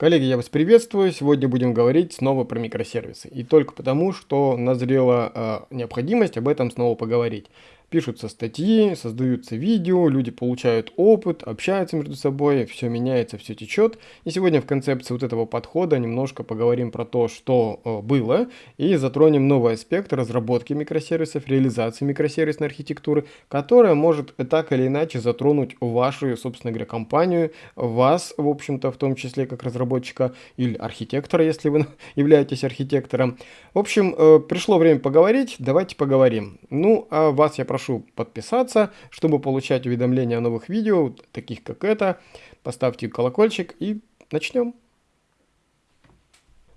Коллеги, я вас приветствую. Сегодня будем говорить снова про микросервисы. И только потому, что назрела э, необходимость об этом снова поговорить пишутся статьи, создаются видео, люди получают опыт, общаются между собой, все меняется, все течет. И сегодня в концепции вот этого подхода немножко поговорим про то, что э, было, и затронем новый аспект разработки микросервисов, реализации микросервисной архитектуры, которая может так или иначе затронуть вашу, собственно говоря, компанию, вас, в общем-то, в том числе как разработчика или архитектора, если вы являетесь архитектором. В общем, э, пришло время поговорить, давайте поговорим. Ну, а вас я прошу прошу подписаться, чтобы получать уведомления о новых видео, таких как это. Поставьте колокольчик и начнем.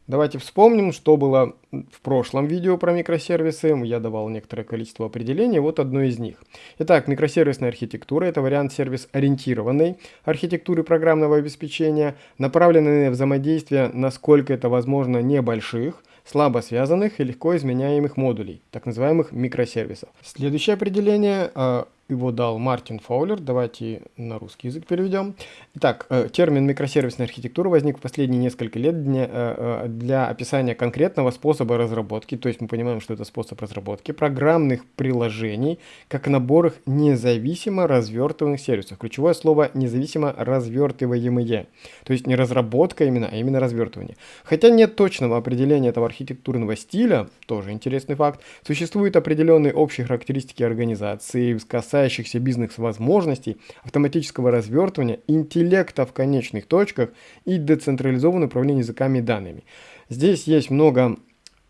Давайте вспомним, что было в прошлом видео про микросервисы. Я давал некоторое количество определений, вот одно из них. Итак, микросервисная архитектура – это вариант сервис-ориентированной архитектуры программного обеспечения, направленной на взаимодействие, насколько это возможно, небольших, слабо связанных и легко изменяемых модулей, так называемых микросервисов. Следующее определение а, его дал Мартин Фаулер. Давайте на русский язык переведем. Итак, э, термин микросервисная архитектура возник в последние несколько лет для, э, э, для описания конкретного способа разработки, то есть мы понимаем, что это способ разработки программных приложений, как набор их независимо развертываемых сервисов. Ключевое слово независимо развертываемые, то есть не разработка именно, а именно развертывание. Хотя нет точного определения этого архитектурного стиля, тоже интересный факт, существуют определенные общие характеристики организации, касающиеся касающихся бизнес-возможностей, автоматического развертывания, интеллекта в конечных точках и децентрализованное управление языками и данными. Здесь есть много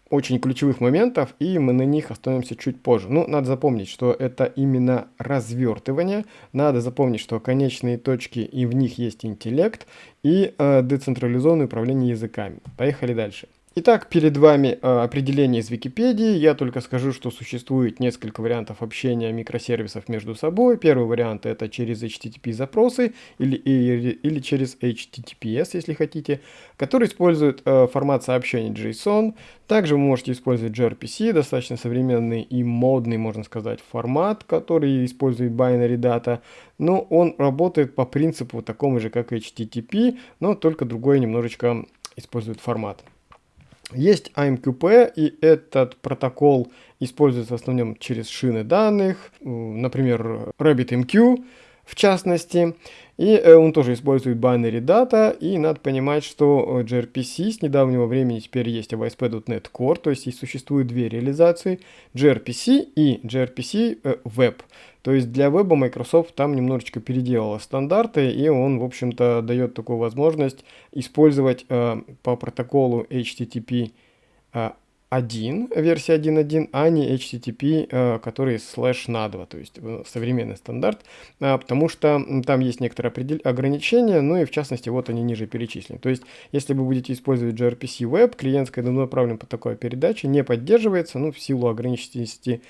очень ключевых моментов, и мы на них остановимся чуть позже. Ну, надо запомнить, что это именно развертывание. Надо запомнить, что конечные точки, и в них есть интеллект, и э, децентрализованное управление языками. Поехали дальше. Итак, перед вами э, определение из Википедии. Я только скажу, что существует несколько вариантов общения микросервисов между собой. Первый вариант это через HTTP запросы или, или, через HTTPS, если хотите, который использует э, формат сообщений JSON. Также вы можете использовать gRPC, достаточно современный и модный, можно сказать, формат, который использует binary data. Но он работает по принципу такому же, как HTTP, но только другой немножечко использует формат. Есть AMQP, и этот протокол используется в основном через шины данных, например, RabbitMQ в частности. И э, он тоже использует binary data, и надо понимать, что gRPC с недавнего времени теперь есть ASP.NET Core, то есть и существует две реализации, gRPC и gRPC э, Web. То есть для веба Microsoft там немножечко переделала стандарты, и он, в общем-то, дает такую возможность использовать э, по протоколу HTTP э, 1, версия 1.1, а не HTTP, э, который слэш на 2, то есть э, современный стандарт, э, потому что там есть некоторые ограничения, ну и в частности вот они ниже перечислены. То есть если вы будете использовать gRPC Web, клиентская направлена по такой передаче не поддерживается, ну в силу ограниченности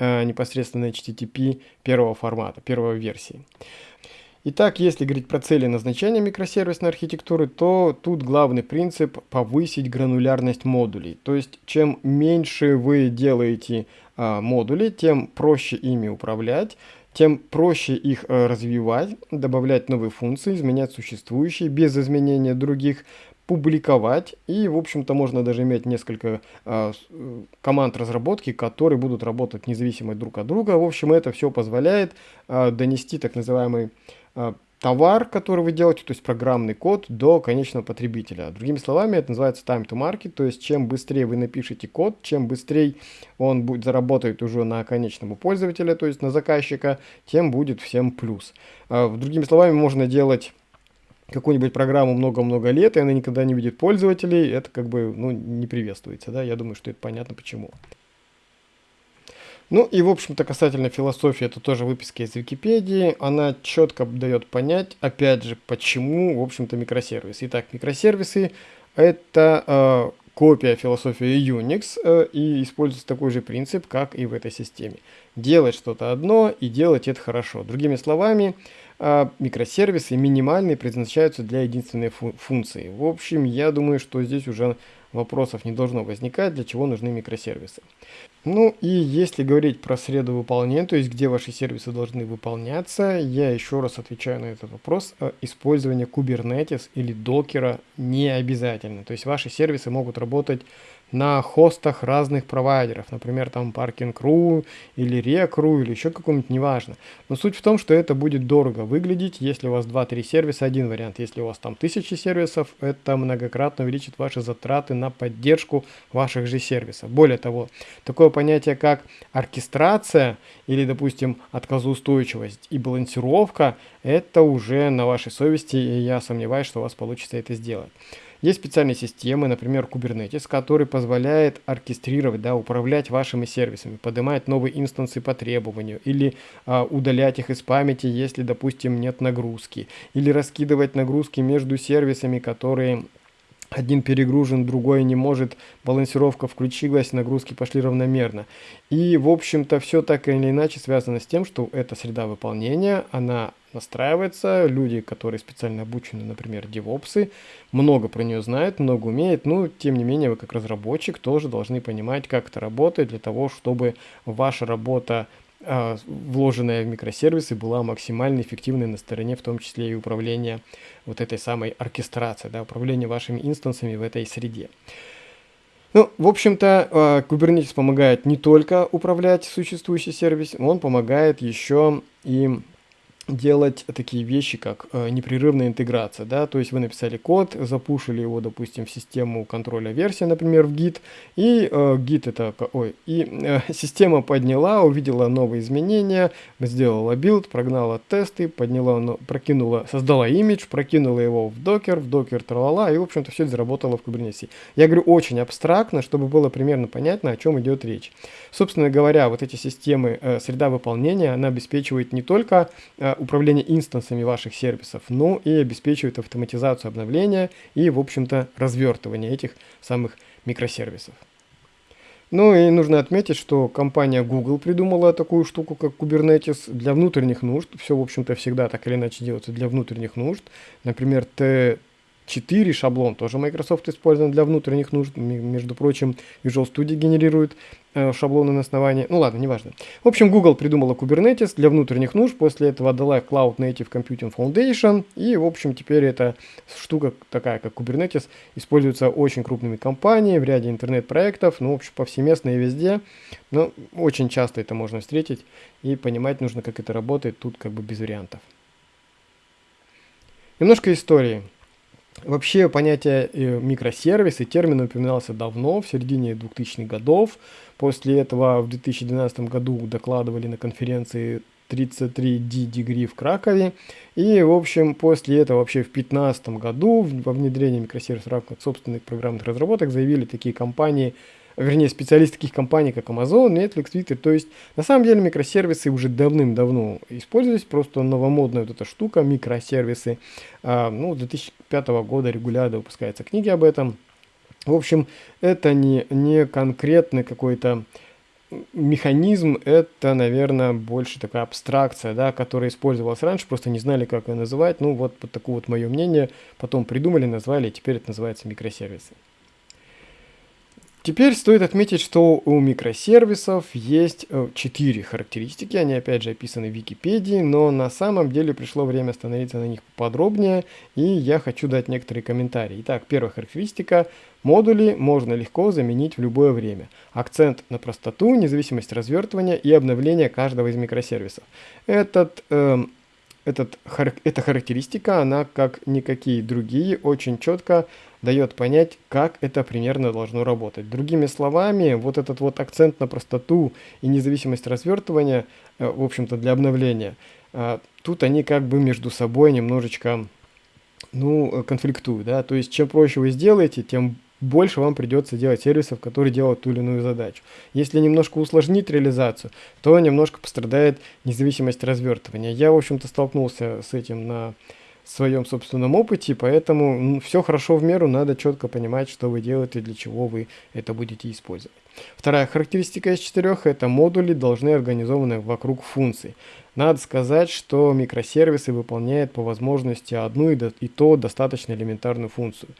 непосредственно HTTP первого формата, первой версии. Итак, если говорить про цели назначения микросервисной архитектуры, то тут главный принцип повысить гранулярность модулей. То есть, чем меньше вы делаете а, модулей, тем проще ими управлять, тем проще их а, развивать, добавлять новые функции, изменять существующие без изменения других, публиковать. И, в общем-то, можно даже иметь несколько э, команд разработки, которые будут работать независимо друг от друга. В общем, это все позволяет э, донести так называемый товар, который вы делаете, то есть программный код, до конечного потребителя. Другими словами, это называется time to market, то есть чем быстрее вы напишете код, чем быстрее он будет заработает уже на конечного пользователя, то есть на заказчика, тем будет всем плюс. Другими словами, можно делать какую-нибудь программу много-много лет, и она никогда не видит пользователей, это как бы ну, не приветствуется. Да? Я думаю, что это понятно почему. Ну и, в общем-то, касательно философии, это тоже выписка из Википедии. Она четко дает понять, опять же, почему, в общем-то, микросервисы. Итак, микросервисы – это э, копия философии Unix э, и используется такой же принцип, как и в этой системе. Делать что-то одно и делать это хорошо. Другими словами, э, микросервисы минимальные предназначаются для единственной фу функции. В общем, я думаю, что здесь уже вопросов не должно возникать, для чего нужны микросервисы. Ну и если говорить про среду выполнения, то есть где ваши сервисы должны выполняться, я еще раз отвечаю на этот вопрос. Э, использование Kubernetes или докера не обязательно. То есть ваши сервисы могут работать на хостах разных провайдеров, например, там Parking.ru или Rec.ru или еще каком-нибудь, неважно. Но суть в том, что это будет дорого выглядеть, если у вас 2-3 сервиса, один вариант. Если у вас там тысячи сервисов, это многократно увеличит ваши затраты на поддержку ваших же сервисов. Более того, такое понятие, как оркестрация или, допустим, отказоустойчивость и балансировка, это уже на вашей совести, и я сомневаюсь, что у вас получится это сделать. Есть специальные системы, например, Kubernetes, который позволяет оркестрировать, да, управлять вашими сервисами, поднимать новые инстансы по требованию, или а, удалять их из памяти, если, допустим, нет нагрузки, или раскидывать нагрузки между сервисами, которые один перегружен, другой не может, балансировка включилась, нагрузки пошли равномерно. И, в общем-то, все так или иначе связано с тем, что эта среда выполнения, она настраивается, люди, которые специально обучены, например, девопсы, много про нее знают, много умеют, но, тем не менее, вы как разработчик тоже должны понимать, как это работает, для того, чтобы ваша работа вложенная в микросервисы была максимально эффективной на стороне, в том числе и управления вот этой самой оркестрации, да, управления вашими инстансами в этой среде. Ну, в общем-то, а, Kubernetes помогает не только управлять существующим сервисом, он помогает еще и делать такие вещи, как э, непрерывная интеграция, да, то есть вы написали код, запушили его, допустим, в систему контроля версии, например, в Git, и э, Git это, ой, и э, система подняла, увидела новые изменения, сделала build, прогнала тесты, подняла, прокинула, создала имидж, прокинула его в Docker, в Docker тралала, и, в общем-то, все это заработало в Kubernetes. Я говорю очень абстрактно, чтобы было примерно понятно, о чем идет речь. Собственно говоря, вот эти системы, э, среда выполнения, она обеспечивает не только э, управление инстансами ваших сервисов, но и обеспечивает автоматизацию обновления и, в общем-то, развертывание этих самых микросервисов. Ну и нужно отметить, что компания Google придумала такую штуку, как Kubernetes для внутренних нужд. Все, в общем-то, всегда так или иначе делается для внутренних нужд. Например, 4 шаблон тоже Microsoft использует для внутренних нужд. Между прочим, Visual Studio генерирует э, шаблоны на основании. Ну ладно, неважно. В общем, Google придумала Kubernetes для внутренних нужд. После этого отдала Cloud Native Computing Foundation. И, в общем, теперь эта штука такая, как Kubernetes, используется очень крупными компаниями в ряде интернет-проектов. Ну, в общем, повсеместно и везде. Но очень часто это можно встретить. И понимать нужно, как это работает. Тут как бы без вариантов. Немножко истории. Вообще понятие э, микросервисы, термин упоминался давно, в середине 2000-х годов. После этого в 2012 году докладывали на конференции 33D Degree в Кракове. И, в общем, после этого вообще в 2015 году во внедрении микросервисов в рамках собственных программных разработок заявили такие компании, вернее, специалисты таких компаний, как Amazon, Netflix, Twitter. То есть, на самом деле, микросервисы уже давным-давно использовались, просто новомодная вот эта штука, микросервисы. А, ну, с 2005 года регулярно выпускаются книги об этом. В общем, это не, не конкретный какой-то механизм, это, наверное, больше такая абстракция, да, которая использовалась раньше, просто не знали, как ее называть. Ну, вот, вот такое вот мое мнение. Потом придумали, назвали, и теперь это называется микросервисы. Теперь стоит отметить, что у микросервисов есть э, четыре характеристики, они опять же описаны в Википедии, но на самом деле пришло время остановиться на них подробнее, и я хочу дать некоторые комментарии. Итак, первая характеристика – модули можно легко заменить в любое время. Акцент на простоту, независимость развертывания и обновления каждого из микросервисов. Этот э, этот, эта характеристика, она, как никакие другие, очень четко дает понять, как это примерно должно работать. Другими словами, вот этот вот акцент на простоту и независимость развертывания, э, в общем-то, для обновления, э, тут они как бы между собой немножечко, ну, конфликтуют, да, то есть чем проще вы сделаете, тем больше вам придется делать сервисов, которые делают ту или иную задачу. Если немножко усложнить реализацию, то немножко пострадает независимость развертывания. Я, в общем-то, столкнулся с этим на своем собственном опыте, поэтому ну, все хорошо в меру, надо четко понимать, что вы делаете и для чего вы это будете использовать. Вторая характеристика из четырех – это модули должны организованы вокруг функций. Надо сказать, что микросервисы выполняют по возможности одну и, до, и то достаточно элементарную функцию.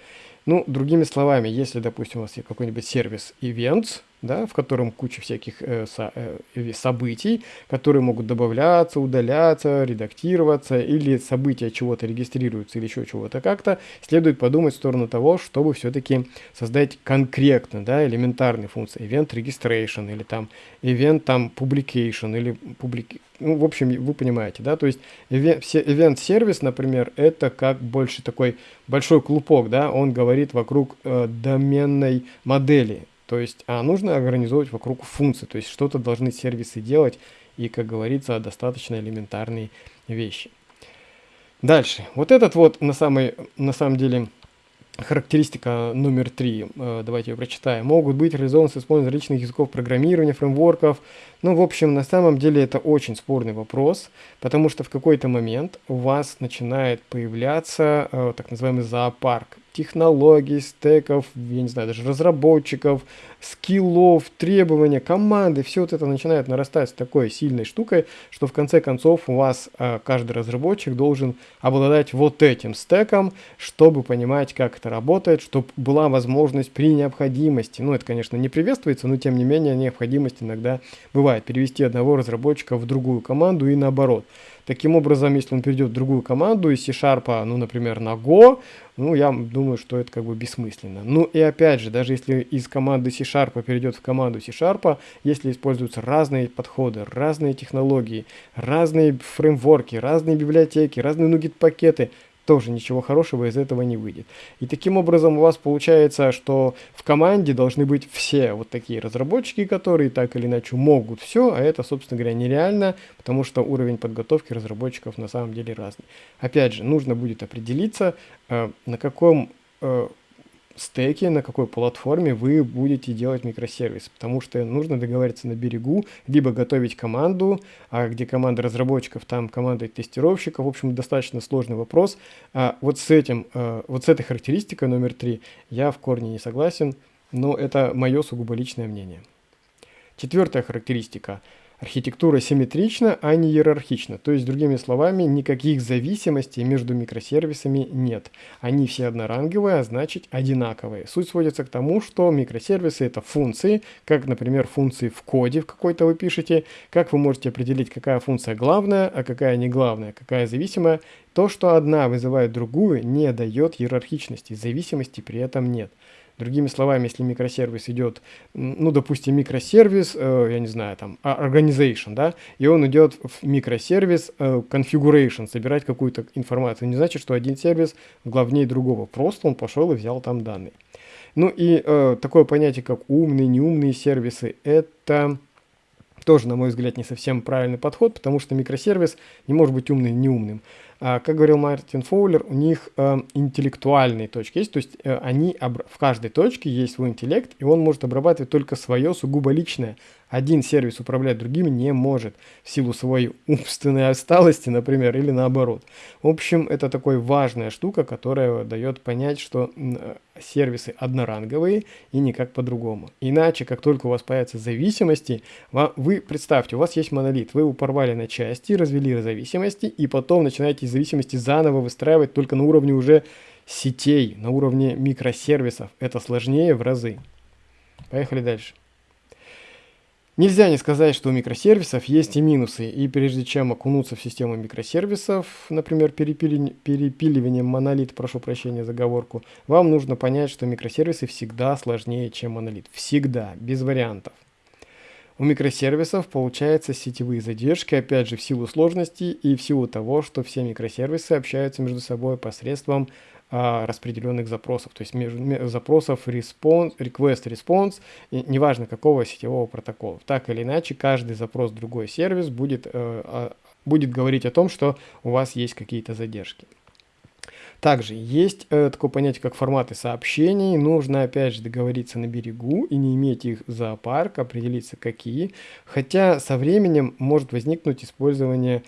Ну, другими словами, если, допустим, у вас есть какой-нибудь сервис Events, да, в котором куча всяких э, со, э, событий, которые могут добавляться, удаляться, редактироваться, или события чего-то регистрируются, или еще чего-то как-то, следует подумать в сторону того, чтобы все-таки создать конкретно, да, элементарные функции, event registration, или там event там publication, или public... ну, в общем, вы понимаете, да, то есть event сервис, например, это как больше такой большой клубок, да, он говорит вокруг э, доменной модели, то есть, а нужно организовывать вокруг функций, то есть что-то должны сервисы делать, и, как говорится, достаточно элементарные вещи. Дальше. Вот этот вот на, самой, на самом деле характеристика номер три, э, давайте ее прочитаем. Могут быть реализованы с использованием различных языков программирования, фреймворков. Ну, в общем, на самом деле это очень спорный вопрос, потому что в какой-то момент у вас начинает появляться э, так называемый зоопарк технологий, стеков, я не знаю, даже разработчиков, скиллов, требования, команды, все вот это начинает нарастать с такой сильной штукой, что в конце концов у вас э, каждый разработчик должен обладать вот этим стеком, чтобы понимать, как это работает, чтобы была возможность при необходимости, ну это, конечно, не приветствуется, но тем не менее необходимость иногда бывает перевести одного разработчика в другую команду и наоборот. Таким образом, если он перейдет в другую команду из C-Sharp, ну, например, на Go, ну, я думаю, что это как бы бессмысленно. Ну, и опять же, даже если из команды C-Sharp перейдет в команду C-Sharp, если используются разные подходы, разные технологии, разные фреймворки, разные библиотеки, разные нугет-пакеты, тоже ничего хорошего из этого не выйдет. И таким образом у вас получается, что в команде должны быть все вот такие разработчики, которые так или иначе могут все, а это, собственно говоря, нереально, потому что уровень подготовки разработчиков на самом деле разный. Опять же, нужно будет определиться, э, на каком э, стеке, на какой платформе вы будете делать микросервис, потому что нужно договориться на берегу, либо готовить команду, а где команда разработчиков, там команда тестировщиков, в общем, достаточно сложный вопрос. А вот с этим, а, вот с этой характеристикой номер три я в корне не согласен, но это мое сугубо личное мнение. Четвертая характеристика – Архитектура симметрична, а не иерархична. То есть, другими словами, никаких зависимостей между микросервисами нет. Они все одноранговые, а значит одинаковые. Суть сводится к тому, что микросервисы это функции, как, например, функции в коде в какой-то вы пишете, как вы можете определить, какая функция главная, а какая не главная, какая зависимая. То, что одна вызывает другую, не дает иерархичности, зависимости при этом нет. Другими словами, если микросервис идет, ну, допустим, микросервис, э, я не знаю, там, а, organization, да, и он идет в микросервис э, configuration, собирать какую-то информацию, не значит, что один сервис главнее другого, просто он пошел и взял там данные. Ну и э, такое понятие, как умные, неумные сервисы, это тоже, на мой взгляд, не совсем правильный подход, потому что микросервис не может быть умным, неумным. А, как говорил Мартин Фоулер, у них э, интеллектуальные точки есть, то есть э, они в каждой точке есть свой интеллект, и он может обрабатывать только свое сугубо личное, один сервис управлять другим не может в силу своей умственной отсталости, например, или наоборот. В общем, это такой важная штука, которая дает понять, что сервисы одноранговые и никак по-другому. Иначе, как только у вас появятся зависимости, вы представьте, у вас есть монолит, вы его порвали на части, развели зависимости, и потом начинаете зависимости заново выстраивать только на уровне уже сетей, на уровне микросервисов. Это сложнее в разы. Поехали дальше. Нельзя не сказать, что у микросервисов есть и минусы, и прежде чем окунуться в систему микросервисов, например, перепили... перепиливанием монолит, прошу прощения за оговорку, вам нужно понять, что микросервисы всегда сложнее, чем монолит. Всегда, без вариантов. У микросервисов получаются сетевые задержки, опять же, в силу сложности и в силу того, что все микросервисы общаются между собой посредством а, распределенных запросов, то есть между, запросов response, request, response, и неважно какого сетевого протокола. Так или иначе, каждый запрос в другой сервис будет, э, будет говорить о том, что у вас есть какие-то задержки. Также есть э, такое понятие, как форматы сообщений. Нужно, опять же, договориться на берегу и не иметь их в зоопарк, определиться какие. Хотя со временем может возникнуть использование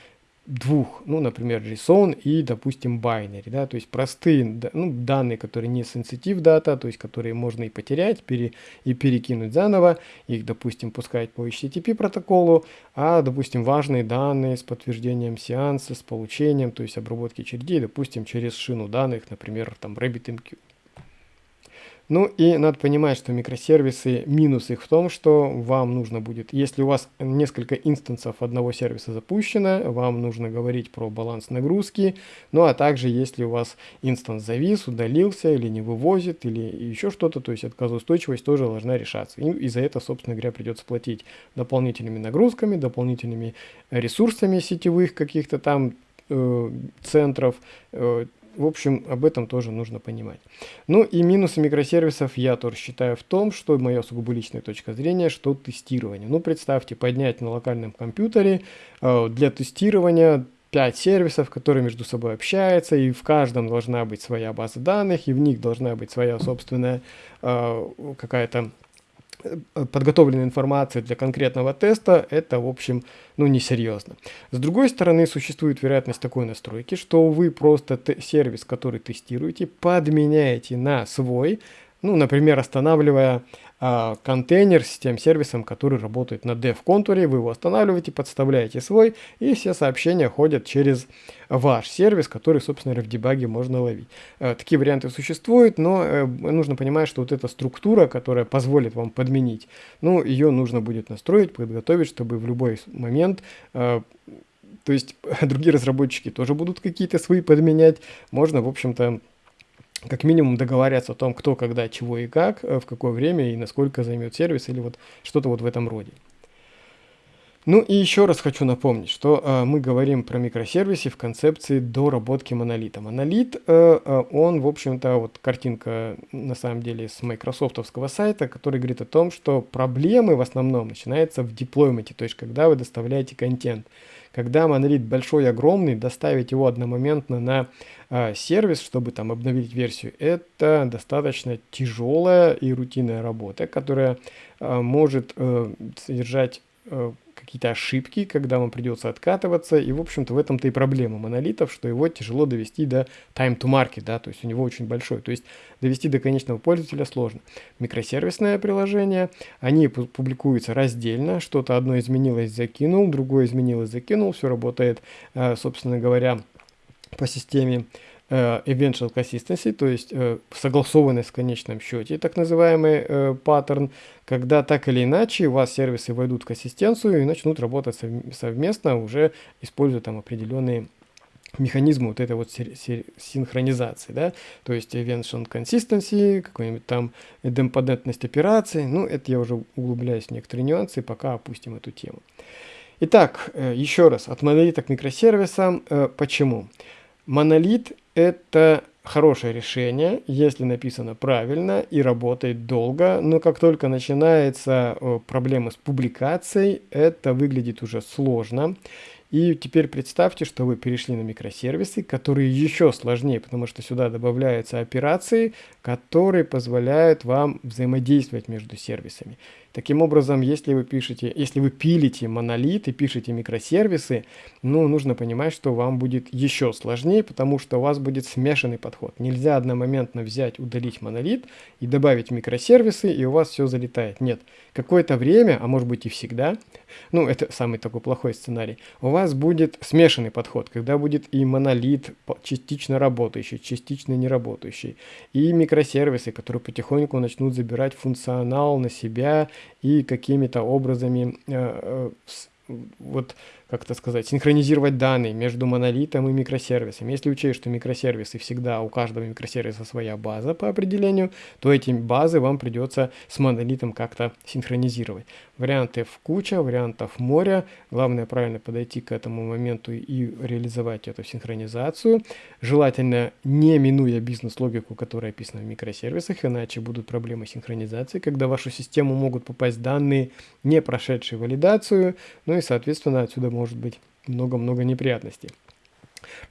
двух, ну, например, JSON и, допустим, binary, да, то есть простые ну, данные, которые не sensitive data, то есть которые можно и потерять, пере, и перекинуть заново, их, допустим, пускать по HTTP протоколу, а, допустим, важные данные с подтверждением сеанса, с получением, то есть обработки очередей, допустим, через шину данных, например, там RabbitMQ. Ну и надо понимать, что микросервисы, минус их в том, что вам нужно будет, если у вас несколько инстансов одного сервиса запущено, вам нужно говорить про баланс нагрузки, ну а также если у вас инстанс завис, удалился или не вывозит, или еще что-то, то есть отказоустойчивость тоже должна решаться. И, и за это, собственно говоря, придется платить дополнительными нагрузками, дополнительными ресурсами сетевых каких-то там э, центров, э, в общем, об этом тоже нужно понимать. Ну и минусы микросервисов я тоже считаю в том, что моя сугубо личная точка зрения, что тестирование. Ну представьте, поднять на локальном компьютере э, для тестирования 5 сервисов, которые между собой общаются, и в каждом должна быть своя база данных, и в них должна быть своя собственная э, какая-то подготовленной информации для конкретного теста, это, в общем, ну, несерьезно. С другой стороны, существует вероятность такой настройки, что вы просто сервис, который тестируете, подменяете на свой, ну, например, останавливая а, контейнер с тем сервисом, который работает на dev контуре, вы его останавливаете, подставляете свой, и все сообщения ходят через ваш сервис, который, собственно в дебаге можно ловить. А, такие варианты существуют, но а, нужно понимать, что вот эта структура, которая позволит вам подменить, ну, ее нужно будет настроить, подготовить, чтобы в любой момент а, то есть другие разработчики тоже будут какие-то свои подменять. Можно, в общем-то, как минимум договариваться о том, кто, когда, чего и как, э, в какое время и насколько займет сервис или вот что-то вот в этом роде. Ну и еще раз хочу напомнить, что э, мы говорим про микросервисы в концепции доработки монолита. Монолит, э, э, он, в общем-то, вот картинка на самом деле с майкрософтовского сайта, который говорит о том, что проблемы в основном начинаются в деплойменте, то есть когда вы доставляете контент. Когда монолит большой, огромный, доставить его одномоментно на э, сервис, чтобы там обновить версию, это достаточно тяжелая и рутинная работа, которая э, может э, содержать э, какие-то ошибки, когда вам придется откатываться. И, в общем-то, в этом-то и проблема монолитов, что его тяжело довести до time to market, да, то есть у него очень большой. То есть довести до конечного пользователя сложно. Микросервисное приложение, они публикуются раздельно, что-то одно изменилось, закинул, другое изменилось, закинул, все работает, э, собственно говоря, по системе eventual consistency, то есть э, согласованность в конечном счете, так называемый э, паттерн, когда так или иначе у вас сервисы войдут в консистенцию и начнут работать совместно, уже используя там определенные механизмы вот этой вот синхронизации, да, то есть eventual consistency, какой-нибудь там демпотентность операции, ну, это я уже углубляюсь в некоторые нюансы, пока опустим эту тему. Итак, еще раз, от монолита к микросервисам, почему? Монолит это хорошее решение, если написано правильно и работает долго, но как только начинается проблема с публикацией, это выглядит уже сложно. И теперь представьте, что вы перешли на микросервисы, которые еще сложнее, потому что сюда добавляются операции, которые позволяют вам взаимодействовать между сервисами. Таким образом, если вы пишете, если вы пилите монолит и пишете микросервисы, ну, нужно понимать, что вам будет еще сложнее, потому что у вас будет смешанный подход. Нельзя одномоментно взять, удалить монолит и добавить микросервисы, и у вас все залетает. Нет, какое-то время, а может быть и всегда, ну, это самый такой плохой сценарий, у вас будет смешанный подход, когда будет и монолит частично работающий, частично не работающий, и микросервисы, которые потихоньку начнут забирать функционал на себя, и какими-то образами э, э, вот как это сказать, синхронизировать данные между монолитом и микросервисом. Если учесть, что микросервисы всегда, у каждого микросервиса своя база по определению, то эти базы вам придется с монолитом как-то синхронизировать. Вариантов куча, вариантов море. Главное правильно подойти к этому моменту и реализовать эту синхронизацию. Желательно не минуя бизнес-логику, которая описана в микросервисах, иначе будут проблемы синхронизации, когда в вашу систему могут попасть данные, не прошедшие валидацию, ну и, соответственно, отсюда может быть много-много неприятностей.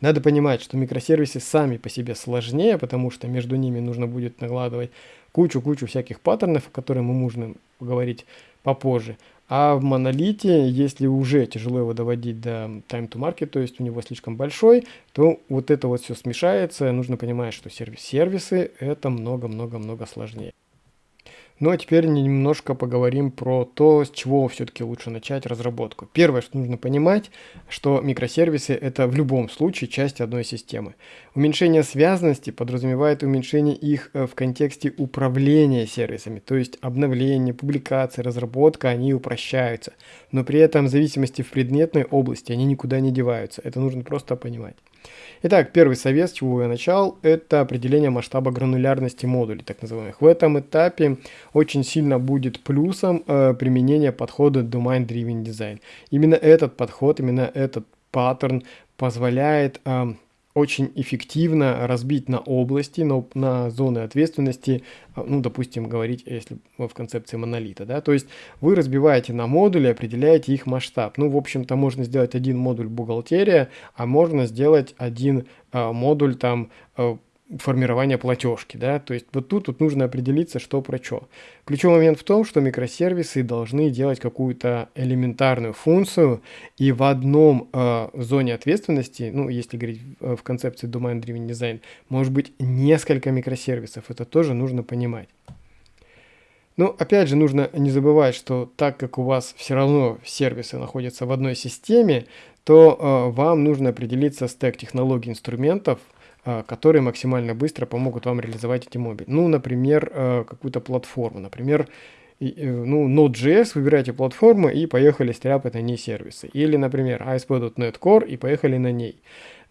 Надо понимать, что микросервисы сами по себе сложнее, потому что между ними нужно будет накладывать кучу-кучу всяких паттернов, о которых мы можем поговорить попозже. А в монолите, если уже тяжело его доводить до time to market, то есть у него слишком большой, то вот это вот все смешается. Нужно понимать, что сервис сервисы это много-много-много сложнее. Ну а теперь немножко поговорим про то, с чего все-таки лучше начать разработку. Первое, что нужно понимать, что микросервисы это в любом случае часть одной системы. Уменьшение связанности подразумевает уменьшение их э, в контексте управления сервисами, то есть обновление, публикация, разработка, они упрощаются. Но при этом зависимости в предметной области они никуда не деваются. Это нужно просто понимать. Итак, первый совет, с чего я начал, это определение масштаба гранулярности модулей, так называемых. В этом этапе очень сильно будет плюсом э, применение подхода Domain Driven Design. Именно этот подход, именно этот паттерн позволяет э, очень эффективно разбить на области, на, на зоны ответственности, а, ну, допустим, говорить, если в концепции монолита, да, то есть вы разбиваете на модули, определяете их масштаб. Ну, в общем-то, можно сделать один модуль бухгалтерия, а можно сделать один а, модуль там а, формирования платежки, да, то есть вот тут, тут нужно определиться, что про что. Ключевой момент в том, что микросервисы должны делать какую-то элементарную функцию, и в одном э, зоне ответственности, ну, если говорить в, в концепции Domain Driven Design, может быть несколько микросервисов, это тоже нужно понимать. Ну, опять же, нужно не забывать, что так как у вас все равно сервисы находятся в одной системе, то э, вам нужно определиться стек технологий инструментов, которые максимально быстро помогут вам реализовать эти мобили. Ну, например, э, какую-то платформу. Например, э, ну, Node.js, выбирайте платформу и поехали стряпать на ней сервисы. Или, например, ASP.NET Core и поехали на ней.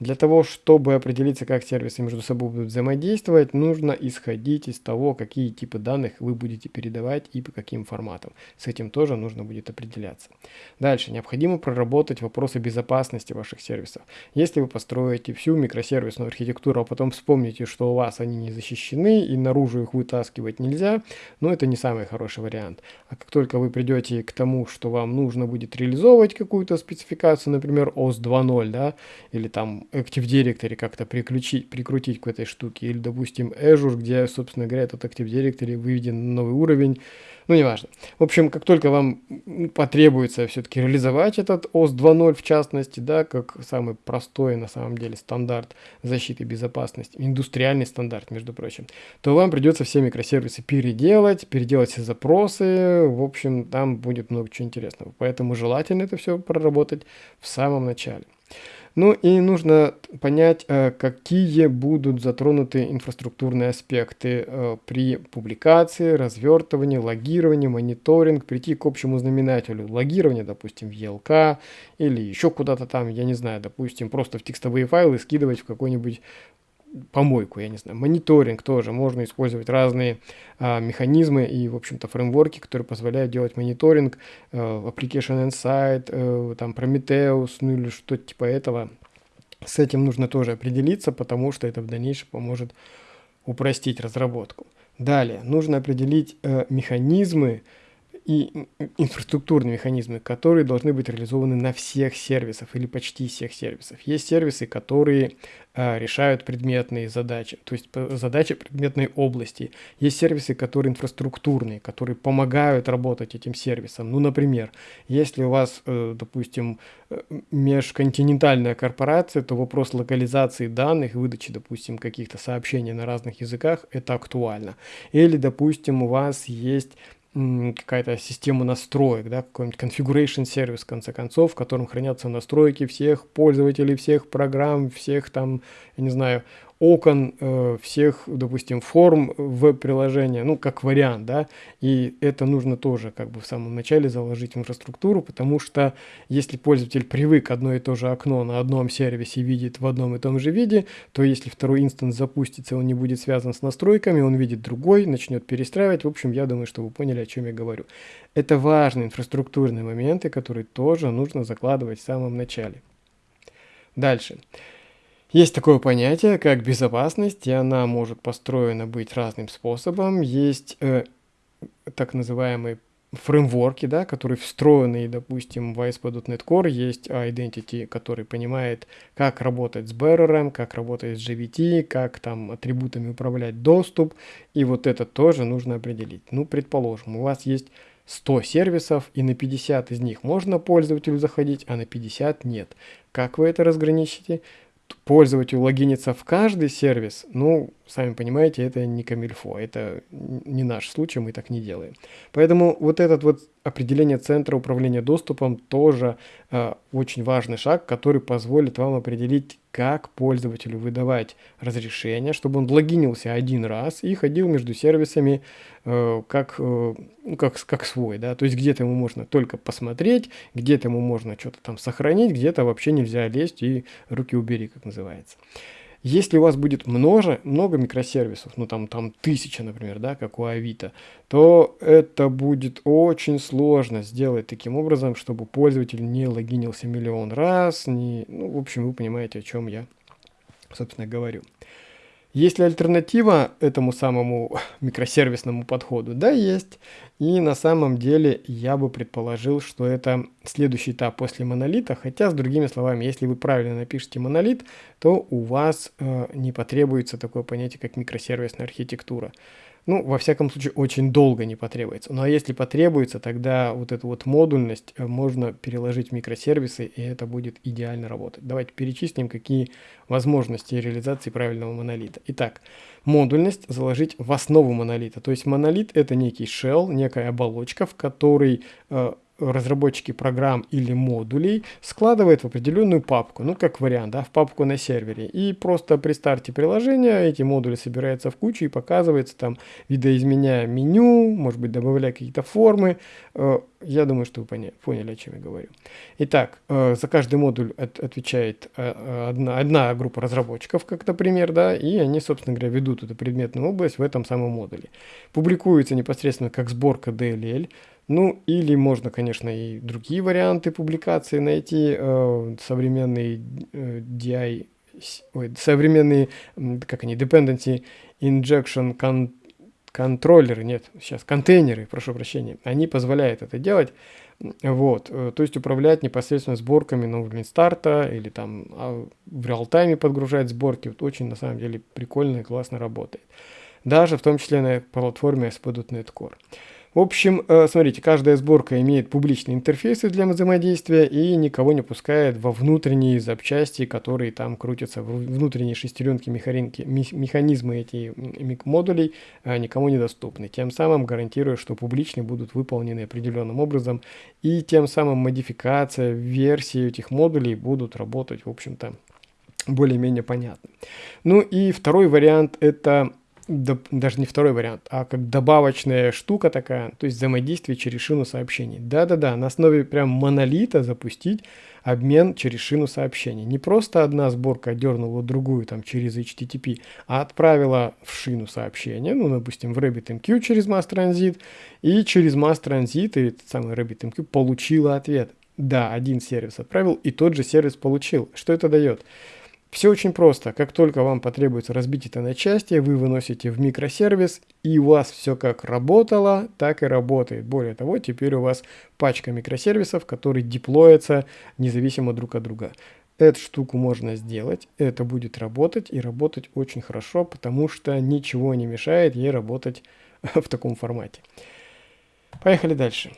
Для того, чтобы определиться, как сервисы между собой будут взаимодействовать, нужно исходить из того, какие типы данных вы будете передавать и по каким форматам. С этим тоже нужно будет определяться. Дальше. Необходимо проработать вопросы безопасности ваших сервисов. Если вы построите всю микросервисную архитектуру, а потом вспомните, что у вас они не защищены и наружу их вытаскивать нельзя, ну это не самый хороший вариант. А как только вы придете к тому, что вам нужно будет реализовывать какую-то спецификацию, например, OS 2.0, да, или там Active Directory как-то приключить, прикрутить к этой штуке. Или, допустим, Azure, где, собственно говоря, этот Active Directory выведен на новый уровень. Ну, неважно. В общем, как только вам потребуется все-таки реализовать этот OS 2.0 в частности, да, как самый простой на самом деле стандарт защиты безопасности, индустриальный стандарт, между прочим, то вам придется все микросервисы переделать, переделать все запросы, в общем, там будет много чего интересного. Поэтому желательно это все проработать в самом начале. Ну и нужно понять, э, какие будут затронуты инфраструктурные аспекты э, при публикации, развертывании, логировании, мониторинг, прийти к общему знаменателю. Логирование, допустим, в ELK или еще куда-то там, я не знаю, допустим, просто в текстовые файлы скидывать в какой-нибудь помойку, я не знаю, мониторинг тоже, можно использовать разные а, механизмы и, в общем-то, фреймворки, которые позволяют делать мониторинг, э, Application Insight, э, там, Prometheus, ну или что-то типа этого. С этим нужно тоже определиться, потому что это в дальнейшем поможет упростить разработку. Далее, нужно определить э, механизмы, и инфраструктурные механизмы, которые должны быть реализованы на всех сервисах или почти всех сервисах. Есть сервисы, которые э, решают предметные задачи, то есть задачи предметной области. Есть сервисы, которые инфраструктурные, которые помогают работать этим сервисам. Ну, например, если у вас, э, допустим, э, межконтинентальная корпорация, то вопрос локализации данных, выдачи, допустим, каких-то сообщений на разных языках, это актуально. Или, допустим, у вас есть какая-то система настроек, да, какой-нибудь configuration сервис, в конце концов, в котором хранятся настройки всех пользователей, всех программ, всех там, я не знаю, окон э, всех, допустим, форм веб-приложения, ну, как вариант, да, и это нужно тоже как бы в самом начале заложить в инфраструктуру, потому что если пользователь привык одно и то же окно на одном сервисе видит в одном и том же виде, то если второй инстанс запустится, он не будет связан с настройками, он видит другой, начнет перестраивать, в общем, я думаю, что вы поняли, о чем я говорю. Это важные инфраструктурные моменты, которые тоже нужно закладывать в самом начале. Дальше. Дальше. Есть такое понятие, как безопасность, и она может построена быть разным способом. Есть э, так называемые фреймворки, да, которые встроены, допустим, в ASP.NET Core есть Identity, который понимает, как работать с bearer, как работать с GVT, как там атрибутами управлять доступ, и вот это тоже нужно определить. Ну, предположим, у вас есть 100 сервисов, и на 50 из них можно пользователю заходить, а на 50 нет. Как вы это разграничите? Пользователю логиниться в каждый сервис, ну, сами понимаете, это не камильфо, это не наш случай, мы так не делаем. Поэтому вот этот вот определение центра управления доступом тоже э, очень важный шаг, который позволит вам определить, как пользователю выдавать разрешение, чтобы он логинился один раз и ходил между сервисами э, как, э, ну, как, как свой, да, то есть где-то ему можно только посмотреть, где-то ему можно что-то там сохранить, где-то вообще нельзя лезть и руки убери, как называется. Если у вас будет много, много микросервисов, ну там, там тысяча, например, да, как у Авито, то это будет очень сложно сделать таким образом, чтобы пользователь не логинился миллион раз, не, ну, в общем, вы понимаете, о чем я, собственно, говорю. Есть ли альтернатива этому самому микросервисному подходу? Да, есть. И на самом деле я бы предположил, что это следующий этап после монолита. Хотя, с другими словами, если вы правильно напишете монолит, то у вас э, не потребуется такое понятие, как микросервисная архитектура ну, во всяком случае, очень долго не потребуется. Ну, а если потребуется, тогда вот эту вот модульность э, можно переложить в микросервисы, и это будет идеально работать. Давайте перечислим, какие возможности реализации правильного монолита. Итак, модульность заложить в основу монолита. То есть монолит это некий shell, некая оболочка, в которой э, разработчики программ или модулей складывает в определенную папку, ну как вариант, да, в папку на сервере. И просто при старте приложения эти модули собираются в кучу и показывается там, видоизменяя меню, может быть добавляя какие-то формы. Э, я думаю, что вы поняли, о чем я говорю. Итак, э, за каждый модуль от, отвечает э, одна, одна группа разработчиков, как, например, да, и они, собственно говоря, ведут эту предметную область в этом самом модуле. Публикуется непосредственно как сборка DLL, ну, или можно, конечно, и другие варианты публикации найти, э, современные э, DI, ой, современные, как они, Dependency Injection con контроллеры, нет, сейчас контейнеры, прошу прощения, они позволяют это делать, вот, э, то есть управлять непосредственно сборками на уровне старта или там а в реал-тайме подгружать сборки, вот очень на самом деле прикольно и классно работает. Даже в том числе на платформе ASP.NET Core. В общем, э, смотрите, каждая сборка имеет публичные интерфейсы для взаимодействия и никого не пускает во внутренние запчасти, которые там крутятся, внутренние шестеренки, механики, механизмы этих модулей э, никому недоступны. Тем самым гарантируя, что публичные будут выполнены определенным образом и тем самым модификация версии этих модулей будут работать, в общем-то, более-менее понятно. Ну и второй вариант это даже не второй вариант, а как добавочная штука такая, то есть взаимодействие через шину сообщений. Да-да-да, на основе прям монолита запустить обмен через шину сообщений. Не просто одна сборка дернула другую там через HTTP, а отправила в шину сообщения, ну, допустим, в RabbitMQ через Mass Transit, и через Mass Transit, и этот самый RabbitMQ получила ответ. Да, один сервис отправил, и тот же сервис получил. Что это дает? Все очень просто. Как только вам потребуется разбить это на части, вы выносите в микросервис, и у вас все как работало, так и работает. Более того, теперь у вас пачка микросервисов, которые деплоятся независимо друг от друга. Эту штуку можно сделать, это будет работать и работать очень хорошо, потому что ничего не мешает ей работать в таком формате. Поехали дальше.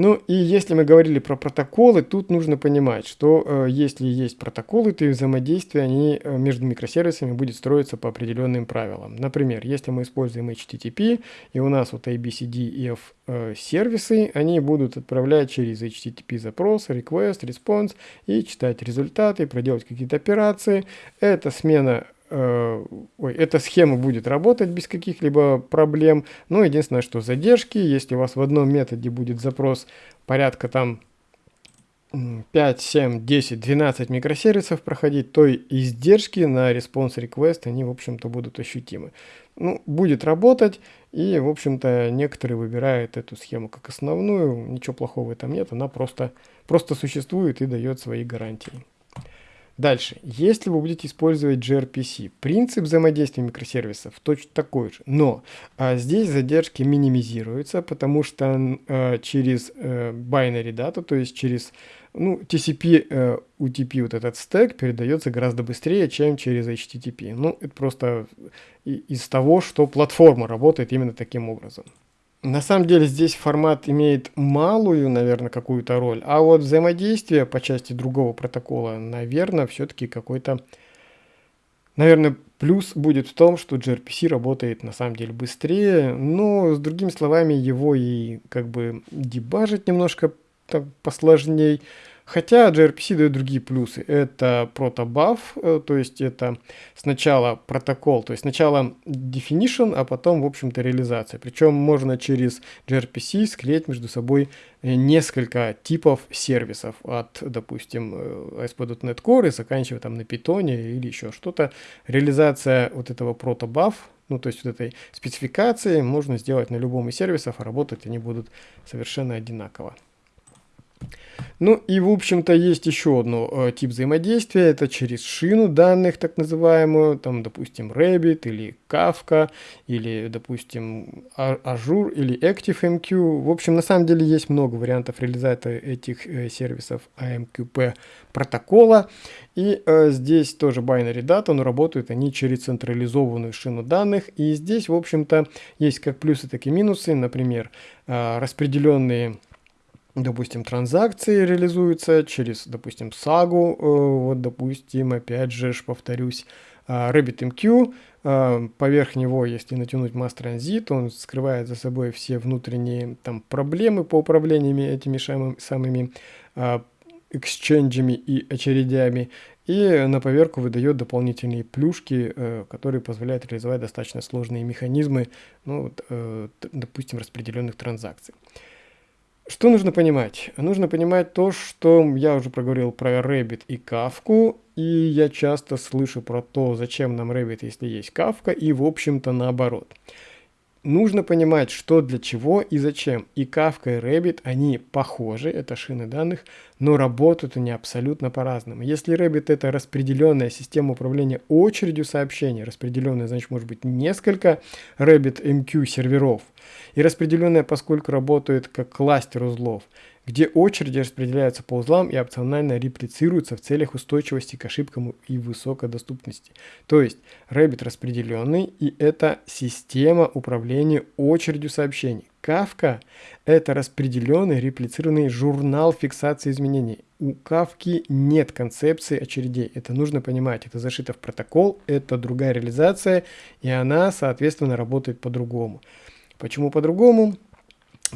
Ну и если мы говорили про протоколы, тут нужно понимать, что э, если есть протоколы, то и взаимодействие они э, между микросервисами будет строиться по определенным правилам. Например, если мы используем HTTP, и у нас вот ABCDF э, сервисы, они будут отправлять через HTTP запрос, request, response и читать результаты, проделать какие-то операции. Это смена э, ой, эта схема будет работать без каких-либо проблем. Но единственное, что задержки, если у вас в одном методе будет запрос порядка там 5, 7, 10, 12 микросервисов проходить, то и издержки на response request, они, в общем-то, будут ощутимы. Ну, будет работать, и, в общем-то, некоторые выбирают эту схему как основную, ничего плохого этом нет, она просто, просто существует и дает свои гарантии. Дальше, если вы будете использовать gRPC, принцип взаимодействия микросервисов точно такой же, но а, здесь задержки минимизируются, потому что а, через а, binary data, то есть через ну, TCP, а, UTP вот этот стек передается гораздо быстрее, чем через HTTP. Ну, это просто из того, что платформа работает именно таким образом. На самом деле здесь формат имеет малую, наверное, какую-то роль, а вот взаимодействие по части другого протокола, наверное, все-таки какой-то Наверное, плюс будет в том, что gRPC работает на самом деле быстрее, но с другими словами его и как бы дебажить немножко так, посложней. Хотя gRPC дает другие плюсы. Это протобаф, э, то есть это сначала протокол, то есть сначала definition, а потом, в общем-то, реализация. Причем можно через gRPC склеить между собой э, несколько типов сервисов от, допустим, э, ASP.NET Core и заканчивая там на Python или еще что-то. Реализация вот этого протобаф, ну, то есть вот этой спецификации можно сделать на любом из сервисов, а работать они будут совершенно одинаково. Ну и в общем-то есть еще одно э, тип взаимодействия, это через шину данных, так называемую, там допустим Rabbit или Kafka, или допустим Azure или ActiveMQ. В общем на самом деле есть много вариантов реализации этих э, сервисов AMQP протокола. И э, здесь тоже binary data, но работают они через централизованную шину данных. И здесь в общем-то есть как плюсы, так и минусы, например, э, распределенные допустим, транзакции реализуются через, допустим, сагу, э, вот, допустим, опять же, повторюсь, э, RabbitMQ, э, поверх него, если натянуть Mass Transit, он скрывает за собой все внутренние там проблемы по управлению этими самыми эксченджами и очередями, и на поверку выдает дополнительные плюшки, которые позволяют реализовать достаточно сложные механизмы, ну, допустим, распределенных транзакций. Что нужно понимать? Нужно понимать то, что я уже проговорил про Rabbit и Кавку, и я часто слышу про то, зачем нам Rabbit, если есть Кавка, и в общем-то наоборот. Нужно понимать, что для чего и зачем. И Kafka и Rabbit, они похожи, это шины данных, но работают они абсолютно по-разному. Если Rabbit это распределенная система управления очередью сообщений, распределенная, значит, может быть несколько Rabbit MQ серверов, и распределенная, поскольку работает как кластер узлов, где очереди распределяются по узлам и опционально реплицируются в целях устойчивости к ошибкам и высокой доступности. То есть Rabbit распределенный и это система управления очередью сообщений. Kafka – это распределенный реплицированный журнал фиксации изменений. У Kafka нет концепции очередей. Это нужно понимать. Это зашито в протокол, это другая реализация, и она, соответственно, работает по-другому. Почему по-другому?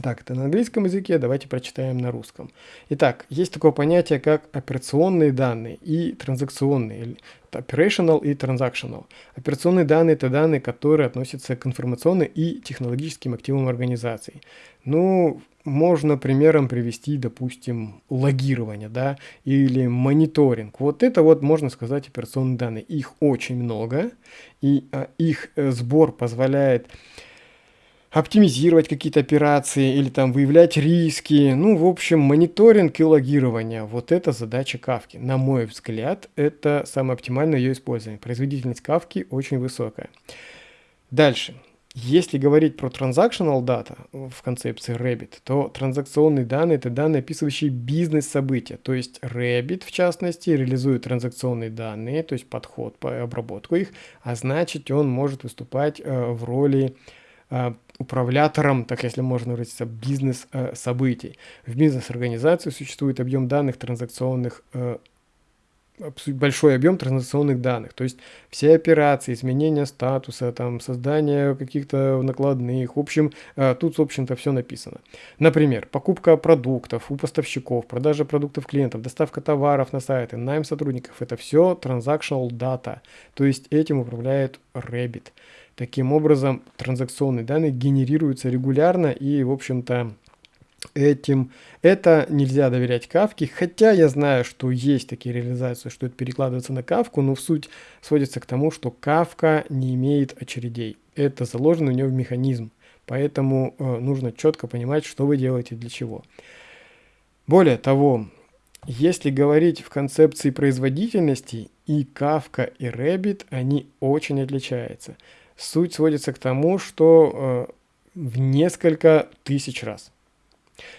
Так, это на английском языке, давайте прочитаем на русском. Итак, есть такое понятие, как операционные данные и транзакционные, operational и transactional. Операционные данные – это данные, которые относятся к информационным и технологическим активам организации. Ну, можно примером привести, допустим, логирование, да, или мониторинг. Вот это вот, можно сказать, операционные данные. Их очень много, и а, их э, сбор позволяет оптимизировать какие-то операции или там выявлять риски. Ну, в общем, мониторинг и логирование. Вот это задача Кавки. На мой взгляд, это самое оптимальное ее использование. Производительность Кавки очень высокая. Дальше. Если говорить про transactional data в концепции Rabbit, то транзакционные данные – это данные, описывающие бизнес-события. То есть Rabbit, в частности, реализует транзакционные данные, то есть подход по обработку их, а значит, он может выступать э, в роли управлятором, так если можно выразиться, бизнес-событий. В бизнес-организации существует объем данных транзакционных, э, большой объем транзакционных данных, то есть все операции, изменения статуса, там, создание каких-то накладных, в общем, э, тут, в общем-то, все написано. Например, покупка продуктов у поставщиков, продажа продуктов клиентов, доставка товаров на сайты, найм сотрудников, это все transactional data, то есть этим управляет Rabbit. Таким образом, транзакционные данные генерируются регулярно и, в общем-то, этим это нельзя доверять кавке, хотя я знаю, что есть такие реализации, что это перекладывается на кавку, но в суть сводится к тому, что кавка не имеет очередей. Это заложено у нее в механизм, поэтому э, нужно четко понимать, что вы делаете для чего. Более того, если говорить в концепции производительности, и Kafka, и Rabbit, они очень отличаются. Суть сводится к тому, что э, в несколько тысяч раз.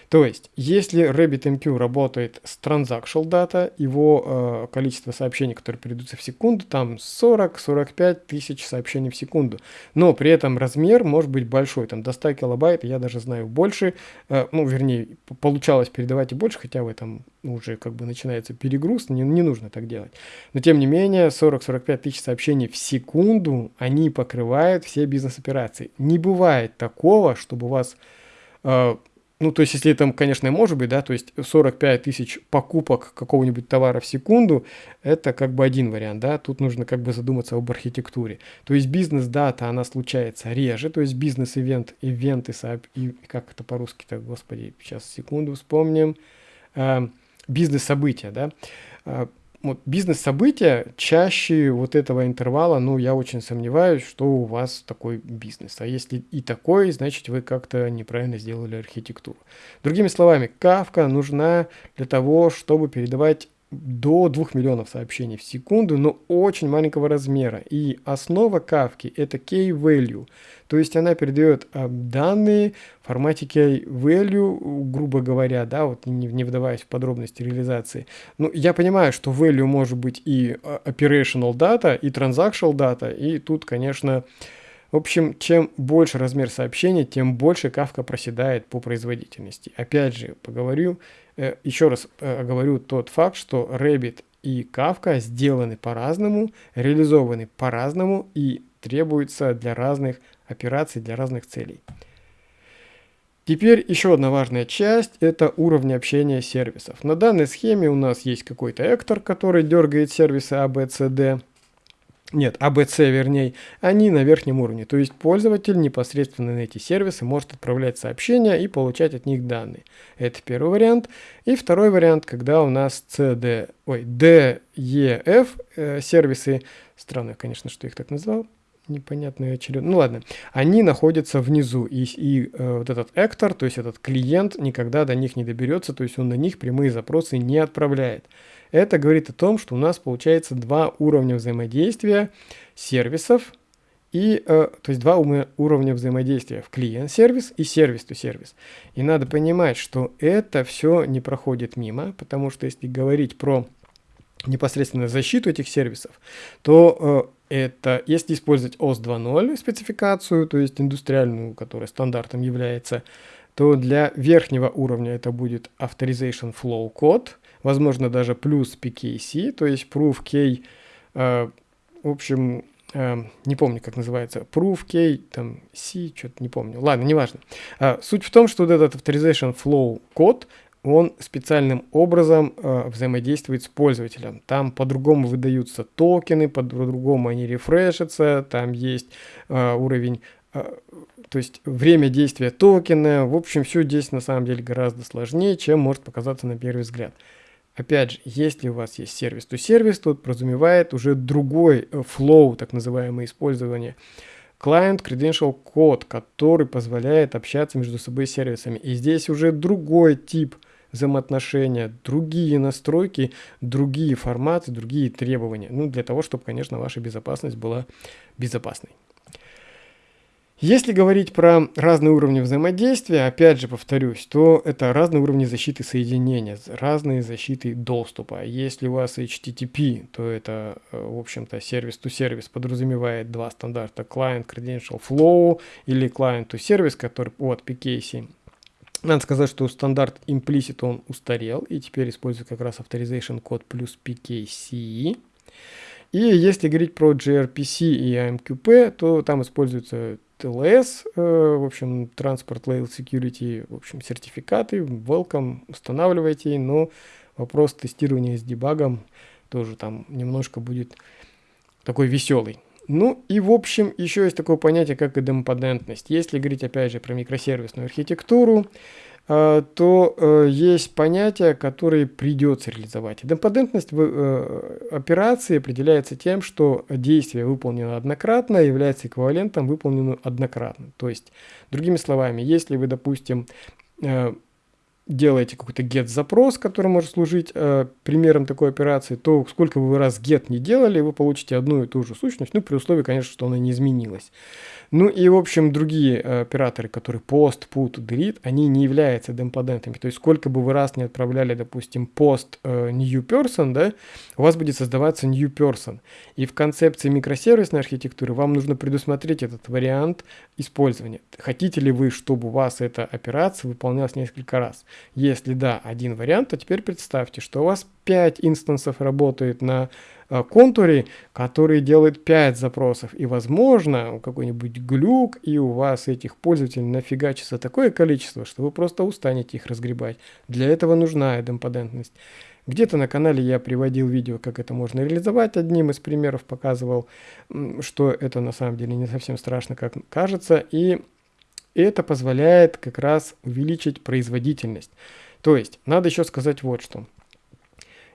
То есть, если RabbitMQ работает с transactional data, его э, количество сообщений, которые передаются в секунду, там 40-45 тысяч сообщений в секунду. Но при этом размер может быть большой, там до 100 килобайт, я даже знаю больше, э, ну, вернее, получалось передавать и больше, хотя в этом уже как бы начинается перегруз, не, не нужно так делать. Но тем не менее, 40-45 тысяч сообщений в секунду, они покрывают все бизнес-операции. Не бывает такого, чтобы у вас... Э, ну, то есть, если там, конечно, может быть, да, то есть 45 тысяч покупок какого-нибудь товара в секунду, это как бы один вариант, да, тут нужно как бы задуматься об архитектуре. То есть бизнес-дата, она случается реже, то есть бизнес-ивент, ивенты, и как это по-русски-то, господи, сейчас секунду вспомним, э, бизнес-события, да, э, вот бизнес-события чаще вот этого интервала, ну, я очень сомневаюсь, что у вас такой бизнес. А если и такой, значит, вы как-то неправильно сделали архитектуру. Другими словами, кавка нужна для того, чтобы передавать до 2 миллионов сообщений в секунду, но очень маленького размера. И основа кавки это key-value, то есть она передает а, данные в формате key-value, грубо говоря, да, вот не, не вдаваясь в подробности реализации. Ну, я понимаю, что value может быть и а, operational data, и transactional data, и тут, конечно, в общем, чем больше размер сообщения, тем больше кавка проседает по производительности. Опять же, поговорю, э, еще раз э, говорю тот факт, что Rabbit и Kafka сделаны по-разному, реализованы по-разному и требуются для разных операций, для разных целей. Теперь еще одна важная часть – это уровни общения сервисов. На данной схеме у нас есть какой-то эктор, который дергает сервисы A, B, C, D нет, ABC, а вернее, они на верхнем уровне. То есть пользователь непосредственно на эти сервисы может отправлять сообщения и получать от них данные. Это первый вариант. И второй вариант, когда у нас CD, ой, DEF э, сервисы, странно, конечно, что их так назвал, непонятная очередь. Ну ладно, они находятся внизу, и, и э, вот этот эктор, то есть этот клиент, никогда до них не доберется, то есть он на них прямые запросы не отправляет. Это говорит о том, что у нас получается два уровня взаимодействия сервисов, и, э, то есть два уровня взаимодействия в клиент-сервис и сервис-то-сервис. И надо понимать, что это все не проходит мимо, потому что если говорить про непосредственно защиту этих сервисов, то э, это, если использовать OS 2.0 спецификацию, то есть индустриальную, которая стандартом является, то для верхнего уровня это будет Authorization Flow Code, возможно даже плюс PKC, то есть Proof Key, э, в общем, э, не помню, как называется, Proof Key, там, C, что-то не помню, ладно, неважно. Э, суть в том, что вот этот Authorization Flow код, он специальным образом э, взаимодействует с пользователем. Там по-другому выдаются токены, по-другому они рефрешатся, там есть э, уровень, э, то есть время действия токена. В общем, все здесь на самом деле гораздо сложнее, чем может показаться на первый взгляд. Опять же, если у вас есть сервис, то сервис тут подразумевает уже другой flow, э, так называемое использование. Client Credential Code, который позволяет общаться между собой сервисами. И здесь уже другой тип взаимоотношения, другие настройки, другие форматы, другие требования. Ну, для того, чтобы, конечно, ваша безопасность была безопасной. Если говорить про разные уровни взаимодействия, опять же повторюсь, то это разные уровни защиты соединения, разные защиты доступа. Если у вас HTTP, то это, э, в общем-то, сервис-to-сервис подразумевает два стандарта Client Credential Flow или Client-to-Service, который от PKC. Надо сказать, что стандарт implicit он устарел и теперь использует как раз Authorization код плюс PKC. И если говорить про gRPC и AMQP, то там используется TLS, э, в общем, Transport Layer Security, в общем, сертификаты, welcome, устанавливайте, но вопрос тестирования с дебагом тоже там немножко будет такой веселый. Ну и в общем еще есть такое понятие как идемпотентность. Если говорить опять же про микросервисную архитектуру, то э, есть понятия, которые придется реализовать. Идемпотентность в э, операции определяется тем, что действие выполнено однократно является эквивалентом выполненному однократно. То есть, другими словами, если вы, допустим, делаете какой-то get-запрос, который может служить э, примером такой операции, то сколько бы вы раз get не делали, вы получите одну и ту же сущность, ну, при условии, конечно, что она не изменилась. Ну и, в общем, другие э, операторы, которые post, put, delete, они не являются демподентами. То есть сколько бы вы раз не отправляли, допустим, post э, new person, да, у вас будет создаваться new person. И в концепции микросервисной архитектуры вам нужно предусмотреть этот вариант использования. Хотите ли вы, чтобы у вас эта операция выполнялась несколько раз? Если да, один вариант, то теперь представьте, что у вас 5 инстансов работает на Э, контуре, который делает 5 запросов. И, возможно, какой-нибудь глюк, и у вас этих пользователей нафигачится такое количество, что вы просто устанете их разгребать. Для этого нужна идемпотентность. Где-то на канале я приводил видео, как это можно реализовать. Одним из примеров показывал, что это на самом деле не совсем страшно, как кажется. И это позволяет как раз увеличить производительность. То есть, надо еще сказать вот что.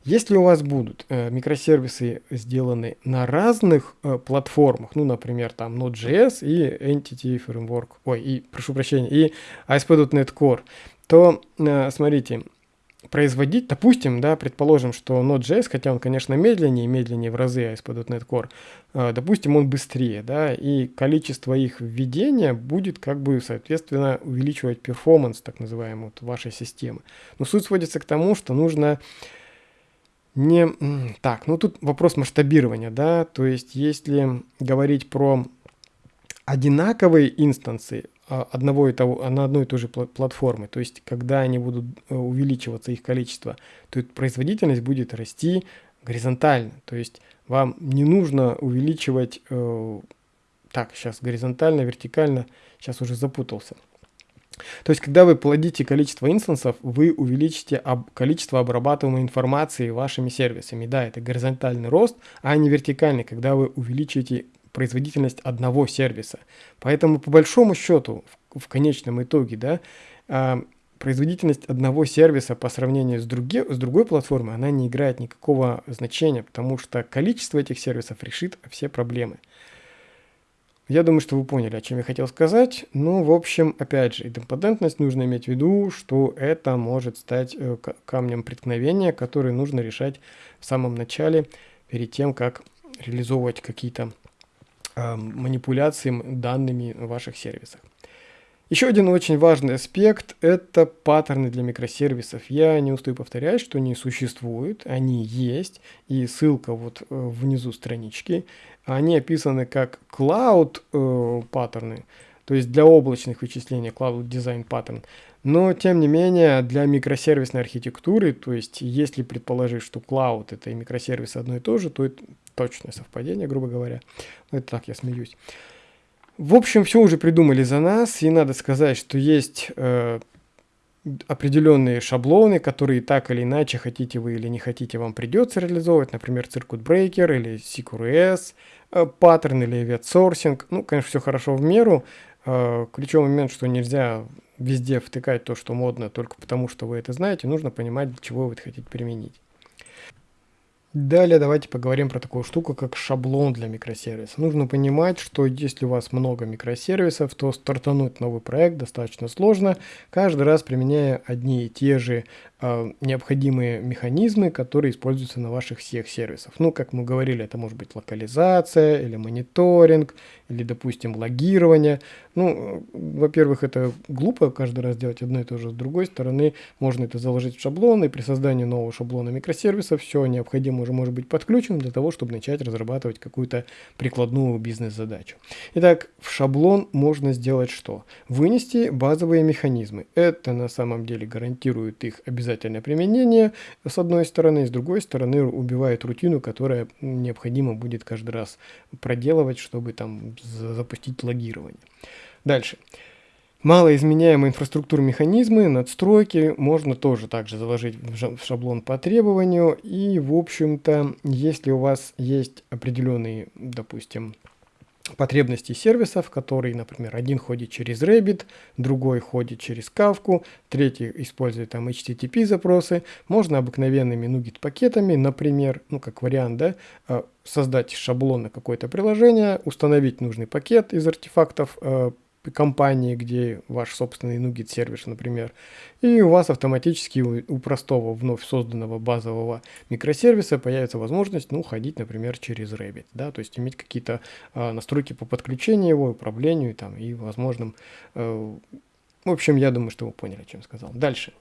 Если у вас будут э, микросервисы сделаны на разных э, платформах, ну, например, там Node.js и Entity Framework, ой, и, прошу прощения, и ASP.NET Core, то, э, смотрите, производить, допустим, да, предположим, что Node.js, хотя он, конечно, медленнее, медленнее в разы ASP.NET Core, э, допустим, он быстрее, да, и количество их введения будет, как бы, соответственно, увеличивать перформанс, так называемый, вот, вашей системы. Но суть сводится к тому, что нужно не... Так, ну тут вопрос масштабирования, да, то есть если говорить про одинаковые инстанции а, одного и того, на одной и той же платформе, то есть когда они будут э, увеличиваться их количество, то производительность будет расти горизонтально, то есть вам не нужно увеличивать, э, так, сейчас горизонтально, вертикально, сейчас уже запутался. То есть, когда вы плодите количество инстансов, вы увеличите об количество обрабатываемой информации вашими сервисами. Да, это горизонтальный рост, а не вертикальный, когда вы увеличите производительность одного сервиса. Поэтому, по большому счету, в, в конечном итоге, да, э, производительность одного сервиса по сравнению с, други, с другой платформой, она не играет никакого значения, потому что количество этих сервисов решит все проблемы. Я думаю, что вы поняли, о чем я хотел сказать. Ну, в общем, опять же, идемпотентность нужно иметь в виду, что это может стать э, камнем преткновения, который нужно решать в самом начале, перед тем, как реализовывать какие-то э, манипуляции данными в ваших сервисах. Еще один очень важный аспект – это паттерны для микросервисов. Я не устаю повторять, что они существуют, они есть, и ссылка вот э, внизу странички. Они описаны как cloud э, паттерны, то есть для облачных вычислений cloud design pattern. Но, тем не менее, для микросервисной архитектуры, то есть если предположить, что cloud это и микросервис одно и то же, то точное совпадение, грубо говоря. Ну, это так, я смеюсь. В общем, все уже придумали за нас, и надо сказать, что есть э, определенные шаблоны, которые так или иначе, хотите вы или не хотите, вам придется реализовывать, например, Circuit Breaker или CQRS, э, паттерн или ветсорсинг. Ну, конечно, все хорошо в меру. Э, ключевой момент, что нельзя везде втыкать то, что модно, только потому, что вы это знаете, нужно понимать, для чего вы это хотите применить. Далее давайте поговорим про такую штуку, как шаблон для микросервиса. Нужно понимать, что если у вас много микросервисов, то стартануть новый проект достаточно сложно, каждый раз применяя одни и те же необходимые механизмы, которые используются на ваших всех сервисах. Ну, как мы говорили, это может быть локализация или мониторинг, или, допустим, логирование. Ну, во-первых, это глупо каждый раз делать одно и то же. С другой стороны, можно это заложить в шаблон, и при создании нового шаблона микросервиса все необходимо уже может быть подключено для того, чтобы начать разрабатывать какую-то прикладную бизнес-задачу. Итак, в шаблон можно сделать что? Вынести базовые механизмы. Это на самом деле гарантирует их обязательное применение, с одной стороны, и с другой стороны убивает рутину, которая необходимо будет каждый раз проделывать, чтобы там запустить логирование. Дальше. Малоизменяемые инфраструктуры механизмы, надстройки можно тоже также заложить в шаблон по требованию. И, в общем-то, если у вас есть определенные, допустим, потребности сервисов, которые, например, один ходит через Rabbit, другой ходит через Kafka, третий использует там HTTP запросы, можно обыкновенными NuGet пакетами, например, ну как вариант, да, а, создать шаблон на какое-то приложение, установить нужный пакет из артефактов, а, компании, где ваш собственный NuGet сервис, например, и у вас автоматически у, простого вновь созданного базового микросервиса появится возможность, ну, ходить, например, через Rabbit, да, то есть иметь какие-то э, настройки по подключению его, управлению там и возможным, э, в общем, я думаю, что вы поняли, чем сказал. Дальше.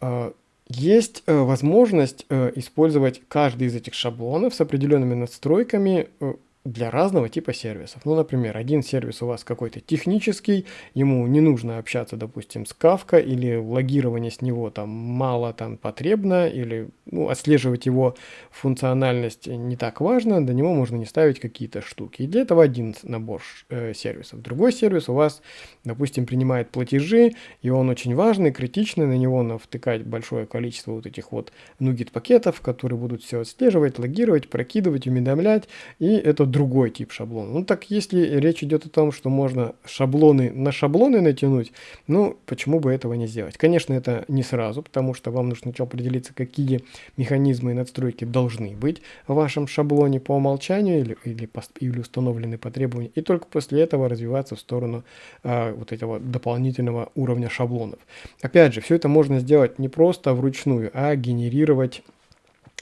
Э, есть э, возможность э, использовать каждый из этих шаблонов с определенными настройками э, для разного типа сервисов. Ну, например, один сервис у вас какой-то технический, ему не нужно общаться, допустим, с Kafka, или логирование с него там мало там потребно, или ну, отслеживать его функциональность не так важно, до него можно не ставить какие-то штуки. И для этого один набор э, сервисов. Другой сервис у вас, допустим, принимает платежи, и он очень важный, критичный, на него навтыкать большое количество вот этих вот нугет пакетов, которые будут все отслеживать, логировать, прокидывать, уведомлять, и это другой тип шаблона. Ну так если речь идет о том, что можно шаблоны на шаблоны натянуть, ну почему бы этого не сделать? Конечно, это не сразу, потому что вам нужно сначала определиться, какие механизмы и надстройки должны быть в вашем шаблоне по умолчанию или, или, или установлены по требованию, и только после этого развиваться в сторону а, вот этого дополнительного уровня шаблонов. Опять же, все это можно сделать не просто вручную, а генерировать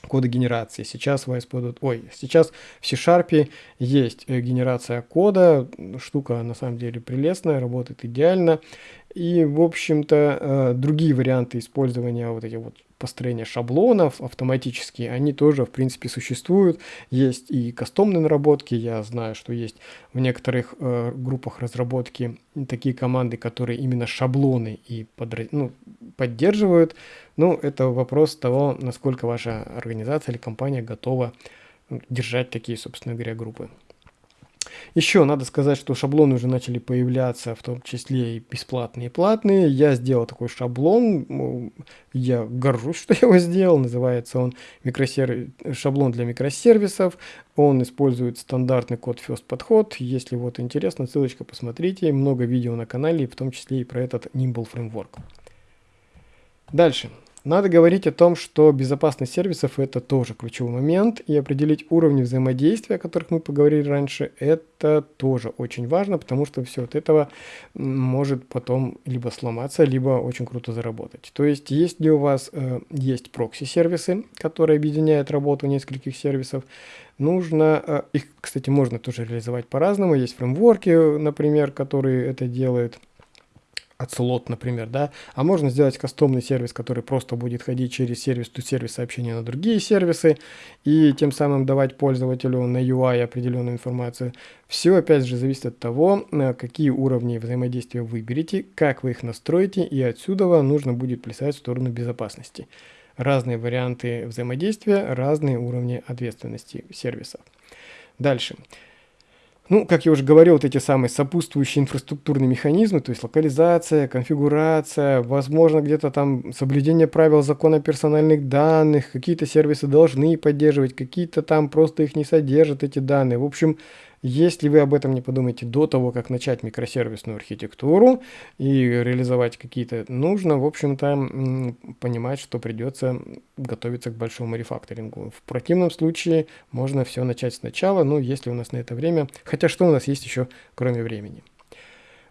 кода генерации. Сейчас в ASP.NET, ой, сейчас в C-Sharp есть э, генерация кода, штука на самом деле прелестная, работает идеально. И, в общем-то, э, другие варианты использования вот этих вот построения шаблонов автоматически, они тоже, в принципе, существуют. Есть и кастомные наработки, я знаю, что есть в некоторых э, группах разработки такие команды, которые именно шаблоны и подра... ну, поддерживают. Ну, это вопрос того, насколько ваша организация или компания готова держать такие, собственно говоря, группы. Еще надо сказать, что шаблоны уже начали появляться, в том числе и бесплатные и платные. Я сделал такой шаблон, я горжусь, что я его сделал. Называется он микросерв... шаблон для микросервисов. Он использует стандартный код First подход. Если вот интересно, ссылочка посмотрите. Много видео на канале, в том числе и про этот Nimble Framework. Дальше. Надо говорить о том, что безопасность сервисов это тоже ключевой момент, и определить уровни взаимодействия, о которых мы поговорили раньше, это тоже очень важно, потому что все от этого может потом либо сломаться, либо очень круто заработать. То есть, если у вас э, есть прокси-сервисы, которые объединяют работу нескольких сервисов, нужно, э, их, кстати, можно тоже реализовать по-разному, есть фреймворки, например, которые это делают, от например, да, а можно сделать кастомный сервис, который просто будет ходить через сервис to сервис сообщения на другие сервисы и тем самым давать пользователю на UI определенную информацию. Все, опять же, зависит от того, какие уровни взаимодействия выберете, как вы их настроите, и отсюда нужно будет плясать в сторону безопасности. Разные варианты взаимодействия, разные уровни ответственности сервиса. Дальше. Дальше. Ну, как я уже говорил, вот эти самые сопутствующие инфраструктурные механизмы, то есть локализация, конфигурация, возможно, где-то там соблюдение правил закона персональных данных, какие-то сервисы должны поддерживать, какие-то там просто их не содержат, эти данные. В общем, если вы об этом не подумаете до того, как начать микросервисную архитектуру и реализовать какие-то, нужно, в общем-то, понимать, что придется готовиться к большому рефакторингу. В противном случае можно все начать сначала, ну, если у нас на это время, хотя что у нас есть еще, кроме времени.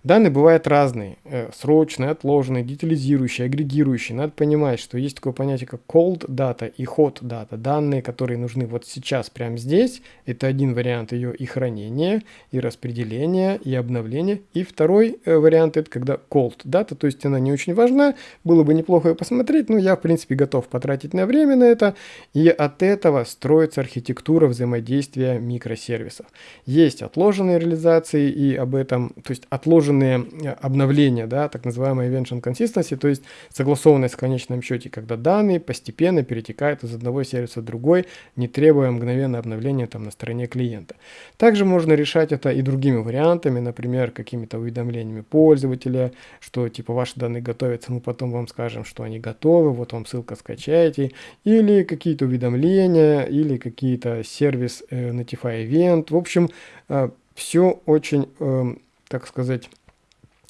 Данные бывают разные, э, срочные, отложенные, детализирующие, агрегирующие. Надо понимать, что есть такое понятие, как cold data и hot data. Данные, которые нужны вот сейчас, прямо здесь, это один вариант ее и хранения, и распределения, и обновления. И второй э, вариант, это когда cold data, то есть она не очень важна, было бы неплохо ее посмотреть, но я, в принципе, готов потратить на время на это. И от этого строится архитектура взаимодействия микросервисов. Есть отложенные реализации, и об этом, то есть отложенные отложенные э, обновления, да, так называемая Evention Consistency, то есть согласованность в конечном счете, когда данные постепенно перетекают из одного сервиса в другой, не требуя мгновенного обновления там на стороне клиента. Также можно решать это и другими вариантами, например, какими-то уведомлениями пользователя, что типа ваши данные готовятся, мы потом вам скажем, что они готовы, вот вам ссылка скачайте, или какие-то уведомления, или какие-то сервис э, Notify Event. В общем, э, все очень, э, так сказать,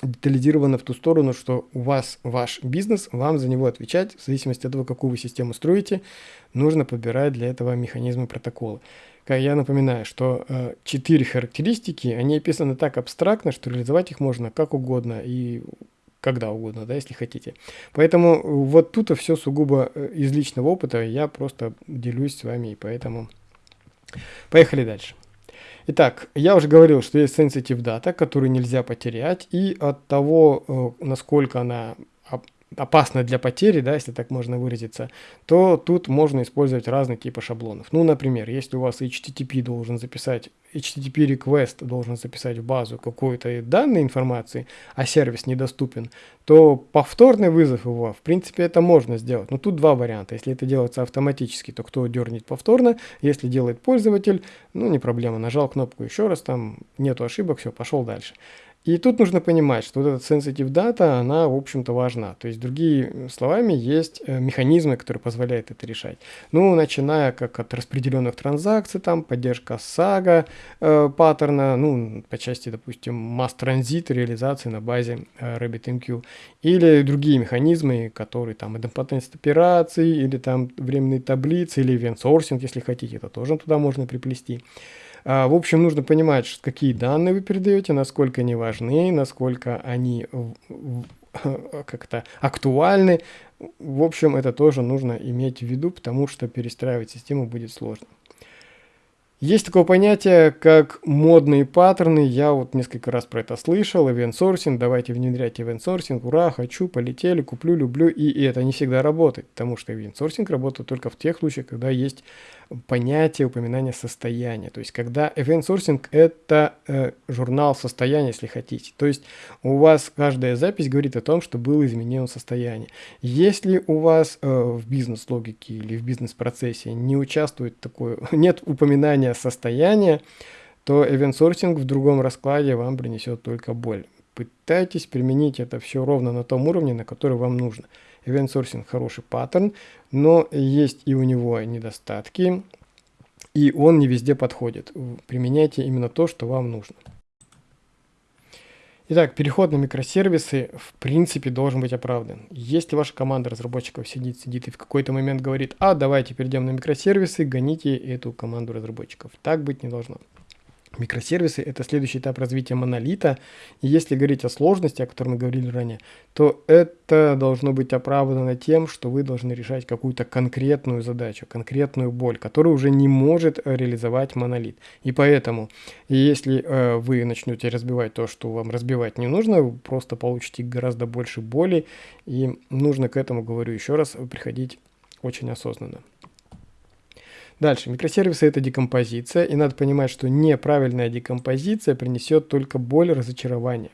детализировано в ту сторону, что у вас ваш бизнес, вам за него отвечать, в зависимости от того, какую вы систему строите, нужно подбирать для этого механизмы протокола. Я напоминаю, что э, четыре характеристики, они описаны так абстрактно, что реализовать их можно как угодно и когда угодно, да, если хотите. Поэтому вот тут все сугубо э, из личного опыта, я просто делюсь с вами, и поэтому поехали дальше. Итак, я уже говорил, что есть sensitive data, которую нельзя потерять, и от того, э, насколько она опасно для потери, да, если так можно выразиться, то тут можно использовать разные типы шаблонов. Ну, например, если у вас HTTP должен записать, HTTP request должен записать в базу какой-то данной информации, а сервис недоступен, то повторный вызов его, в принципе, это можно сделать. Но тут два варианта. Если это делается автоматически, то кто дернет повторно, если делает пользователь, ну, не проблема, нажал кнопку еще раз, там нету ошибок, все, пошел дальше. И тут нужно понимать, что вот эта sensitive data, она, в общем-то, важна. То есть, другими словами, есть э, механизмы, которые позволяют это решать. Ну, начиная как от распределенных транзакций, там, поддержка SAGA э, паттерна, ну, по части, допустим, mass transit реализации на базе э, RabbitMQ. Или другие механизмы, которые там идемпотентность операций, или там временные таблицы, или event sourcing, если хотите, это тоже туда можно приплести. А, в общем, нужно понимать, какие данные вы передаете, насколько они важны, насколько они как-то актуальны. В общем, это тоже нужно иметь в виду, потому что перестраивать систему будет сложно. Есть такое понятие, как модные паттерны. Я вот несколько раз про это слышал. Event sourcing, давайте внедрять event sourcing. Ура, хочу, полетели, куплю, люблю. И, и это не всегда работает, потому что event sourcing работает только в тех случаях, когда есть понятие упоминания состояния. То есть, когда event sourcing это э, журнал состояния, если хотите. То есть, у вас каждая запись говорит о том, что было изменено состояние. Если у вас э, в бизнес-логике или в бизнес-процессе не участвует такое, нет упоминания состояния, то event sourcing в другом раскладе вам принесет только боль. Пытайтесь применить это все ровно на том уровне, на который вам нужно. Event Sourcing хороший паттерн, но есть и у него недостатки, и он не везде подходит. Применяйте именно то, что вам нужно. Итак, переход на микросервисы в принципе должен быть оправдан. Если ваша команда разработчиков сидит, сидит и в какой-то момент говорит, а давайте перейдем на микросервисы, гоните эту команду разработчиков. Так быть не должно. Микросервисы – это следующий этап развития монолита. И если говорить о сложности, о которой мы говорили ранее, то это должно быть оправдано тем, что вы должны решать какую-то конкретную задачу, конкретную боль, которую уже не может реализовать монолит. И поэтому, если э, вы начнете разбивать то, что вам разбивать не нужно, вы просто получите гораздо больше боли. И нужно к этому, говорю еще раз, приходить очень осознанно. Дальше. Микросервисы – это декомпозиция, и надо понимать, что неправильная декомпозиция принесет только боль и разочарование.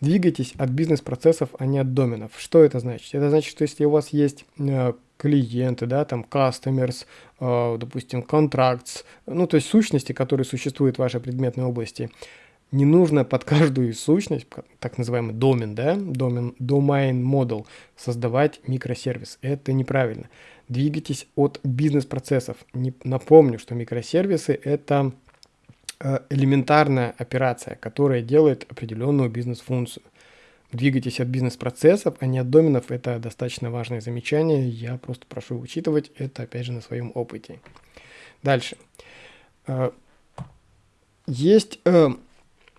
Двигайтесь от бизнес-процессов, а не от доменов. Что это значит? Это значит, что если у вас есть э, клиенты, да, там customers, э, допустим, contracts, ну, то есть сущности, которые существуют в вашей предметной области, не нужно под каждую сущность, так называемый домен, да, домен, domain model, создавать микросервис. Это неправильно. Двигайтесь от бизнес-процессов. Напомню, что микросервисы – это э, элементарная операция, которая делает определенную бизнес-функцию. Двигайтесь от бизнес-процессов, а не от доменов. Это достаточно важное замечание. Я просто прошу учитывать это, опять же, на своем опыте. Дальше. Э, есть э,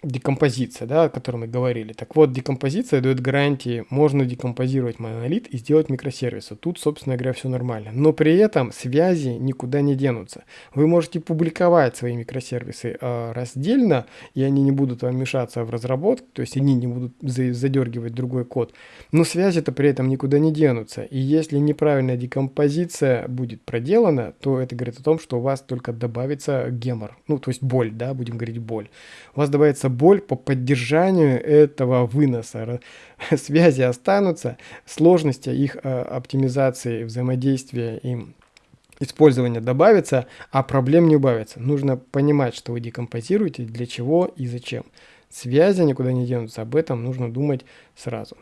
декомпозиция, да, о которой мы говорили. Так вот, декомпозиция дает гарантии, можно декомпозировать монолит и сделать микросервисы. Тут, собственно говоря, все нормально. Но при этом связи никуда не денутся. Вы можете публиковать свои микросервисы э, раздельно, и они не будут вам мешаться в разработке, то есть они не будут задергивать другой код. Но связи-то при этом никуда не денутся. И если неправильная декомпозиция будет проделана, то это говорит о том, что у вас только добавится гемор, ну, то есть боль, да, будем говорить боль. У вас добавится боль по поддержанию этого выноса. Связи останутся, сложности их э, оптимизации, взаимодействия и использования добавится, а проблем не убавится. Нужно понимать, что вы декомпозируете, для чего и зачем. Связи никуда не денутся, об этом нужно думать сразу.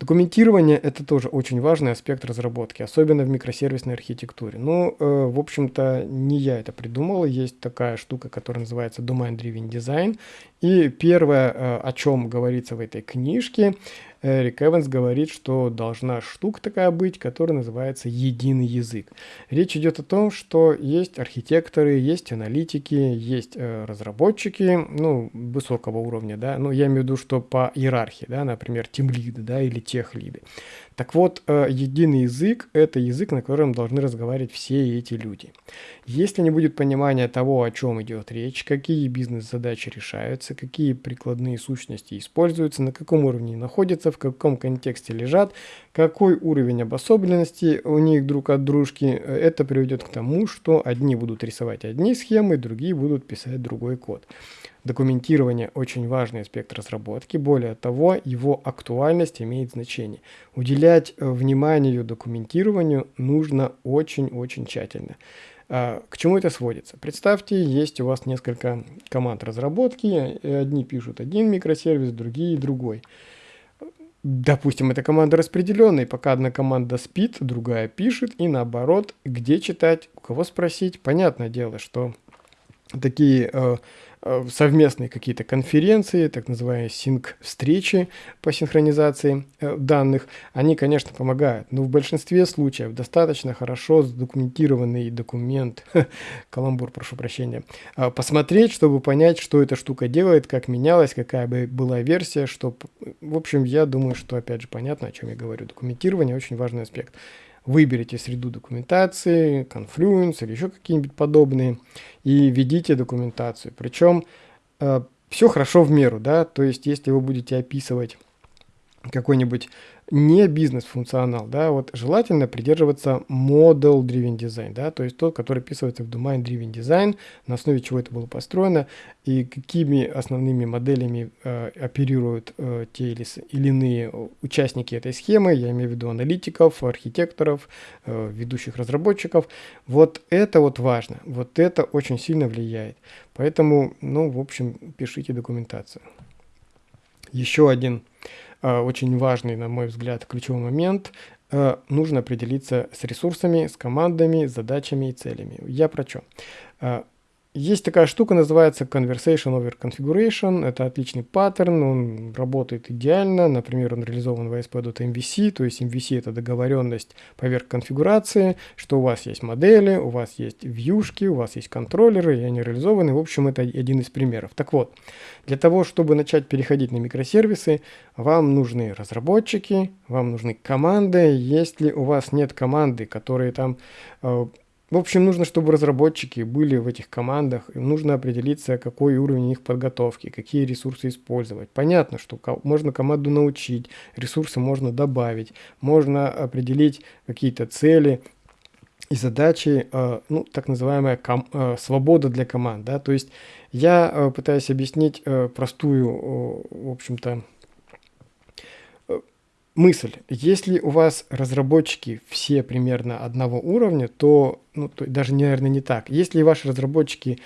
Документирование – это тоже очень важный аспект разработки, особенно в микросервисной архитектуре. Ну, э, в общем-то, не я это придумал. Есть такая штука, которая называется Domain Driven Design. И первое, э, о чем говорится в этой книжке, Эрик Эванс говорит, что должна штука такая быть, которая называется единый язык. Речь идет о том, что есть архитекторы, есть аналитики, есть э, разработчики, ну, высокого уровня, да, ну, я имею в виду, что по иерархии, да, например, тимлиды, да, или техлиды. Так вот, э, единый язык – это язык, на котором должны разговаривать все эти люди. Если не будет понимания того, о чем идет речь, какие бизнес-задачи решаются, какие прикладные сущности используются, на каком уровне находятся, в каком контексте лежат, какой уровень обособленности у них друг от дружки, э, это приведет к тому, что одни будут рисовать одни схемы, другие будут писать другой код. Документирование – очень важный аспект разработки. Более того, его актуальность имеет значение. Уделять э, вниманию документированию нужно очень-очень тщательно. А, к чему это сводится? Представьте, есть у вас несколько команд разработки, одни пишут один микросервис, другие другой. Допустим, эта команда распределенная, пока одна команда спит, другая пишет, и наоборот, где читать, у кого спросить. Понятное дело, что такие э, Э, совместные какие-то конференции, так называемые синк-встречи по синхронизации э, данных, они, конечно, помогают, но в большинстве случаев достаточно хорошо задокументированный документ, каламбур, прошу прощения, э, посмотреть, чтобы понять, что эта штука делает, как менялась, какая бы была версия, что, в общем, я думаю, что, опять же, понятно, о чем я говорю. Документирование очень важный аспект. Выберите среду документации, Confluence или еще какие-нибудь подобные и введите документацию. Причем э, все хорошо в меру, да, то есть если вы будете описывать какой-нибудь не бизнес-функционал, да, вот желательно придерживаться model driven design, да, то есть тот, который описывается в domain driven design, на основе чего это было построено и какими основными моделями э, оперируют э, те или, или иные участники этой схемы, я имею в виду аналитиков, архитекторов, э, ведущих разработчиков. Вот это вот важно, вот это очень сильно влияет. Поэтому, ну, в общем, пишите документацию. Еще один очень важный, на мой взгляд, ключевой момент. Э, нужно определиться с ресурсами, с командами, задачами и целями. Я про что? Есть такая штука, называется Conversation over Configuration. Это отличный паттерн, он работает идеально. Например, он реализован в ASP.MVC, то есть MVC это договоренность поверх конфигурации, что у вас есть модели, у вас есть вьюшки, у вас есть контроллеры, и они реализованы. В общем, это один из примеров. Так вот, для того, чтобы начать переходить на микросервисы, вам нужны разработчики, вам нужны команды. Если у вас нет команды, которые там э, в общем, нужно, чтобы разработчики были в этих командах, им нужно определиться, какой уровень у них подготовки, какие ресурсы использовать. Понятно, что можно команду научить, ресурсы можно добавить, можно определить какие-то цели и задачи, э, ну, так называемая э, свобода для команд. Да? То есть я э, пытаюсь объяснить простую, в общем-то, мысль. Если у вас разработчики все примерно одного уровня, то, ну, то даже, наверное, не так. Если ваши разработчики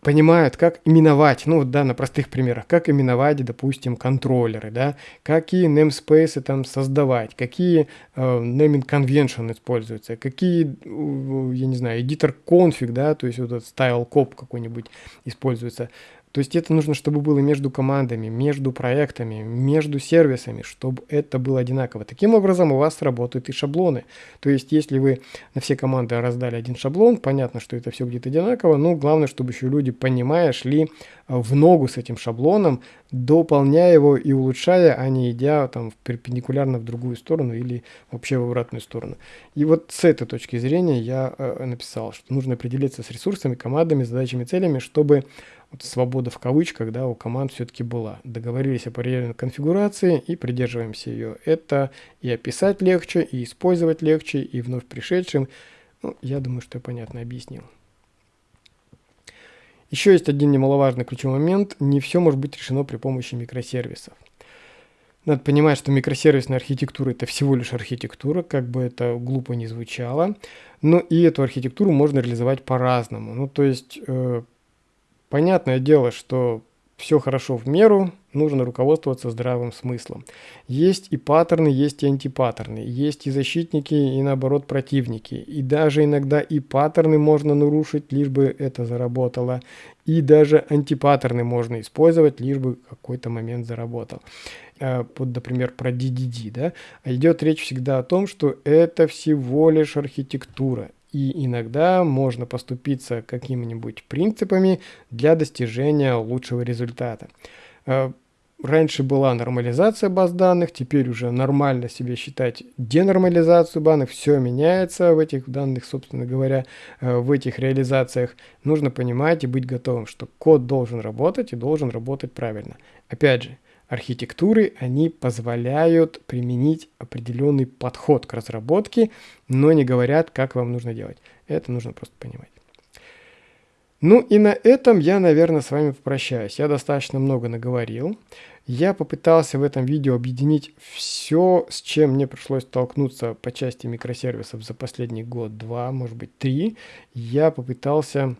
понимают, как именовать, ну да, на простых примерах, как именовать, допустим, контроллеры, да, какие namespace там создавать, какие э, naming convention используются, какие, я не знаю, editor config, да, то есть вот этот style cop какой-нибудь используется. То есть это нужно, чтобы было между командами, между проектами, между сервисами, чтобы это было одинаково. Таким образом у вас работают и шаблоны. То есть если вы на все команды раздали один шаблон, понятно, что это все будет одинаково, но главное, чтобы еще люди, понимая, шли э, в ногу с этим шаблоном, дополняя его и улучшая, а не идя там перпендикулярно в другую сторону или вообще в обратную сторону. И вот с этой точки зрения я э, написал, что нужно определиться с ресурсами, командами, задачами, целями, чтобы вот свобода в кавычках, да, у команд все-таки была. Договорились о параллельной конфигурации и придерживаемся ее. Это и описать легче, и использовать легче, и вновь пришедшим. Ну, я думаю, что я понятно объяснил. Еще есть один немаловажный ключевой момент. Не все может быть решено при помощи микросервисов. Надо понимать, что микросервисная архитектура это всего лишь архитектура, как бы это глупо не звучало. Но и эту архитектуру можно реализовать по-разному. Ну, то есть, э, Понятное дело, что все хорошо в меру, нужно руководствоваться здравым смыслом. Есть и паттерны, есть и антипаттерны, есть и защитники, и наоборот противники. И даже иногда и паттерны можно нарушить, лишь бы это заработало. И даже антипаттерны можно использовать, лишь бы какой-то момент заработал. А, вот, например, про DDD, да, а идет речь всегда о том, что это всего лишь архитектура. И иногда можно поступиться какими-нибудь принципами для достижения лучшего результата. А, раньше была нормализация баз данных, теперь уже нормально себе считать денормализацию данных, все меняется в этих данных, собственно говоря, э, в этих реализациях. Нужно понимать и быть готовым, что код должен работать и должен работать правильно. Опять же, архитектуры, они позволяют применить определенный подход к разработке, но не говорят, как вам нужно делать. Это нужно просто понимать. Ну и на этом я, наверное, с вами попрощаюсь. Я достаточно много наговорил. Я попытался в этом видео объединить все, с чем мне пришлось столкнуться по части микросервисов за последний год, два, может быть, три. Я попытался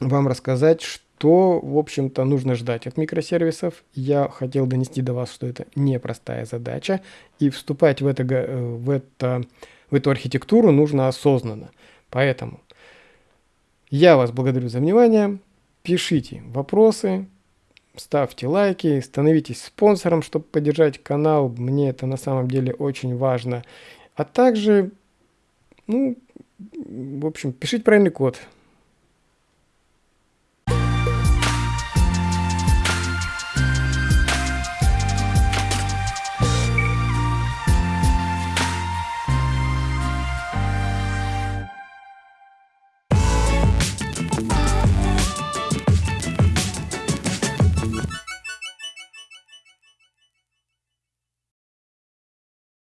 вам рассказать, что то, в общем-то, нужно ждать от микросервисов. Я хотел донести до вас, что это непростая задача, и вступать в, это, э, в, это, в эту архитектуру нужно осознанно. Поэтому я вас благодарю за внимание. Пишите вопросы, ставьте лайки, становитесь спонсором, чтобы поддержать канал. Мне это на самом деле очень важно. А также, ну, в общем, пишите правильный код.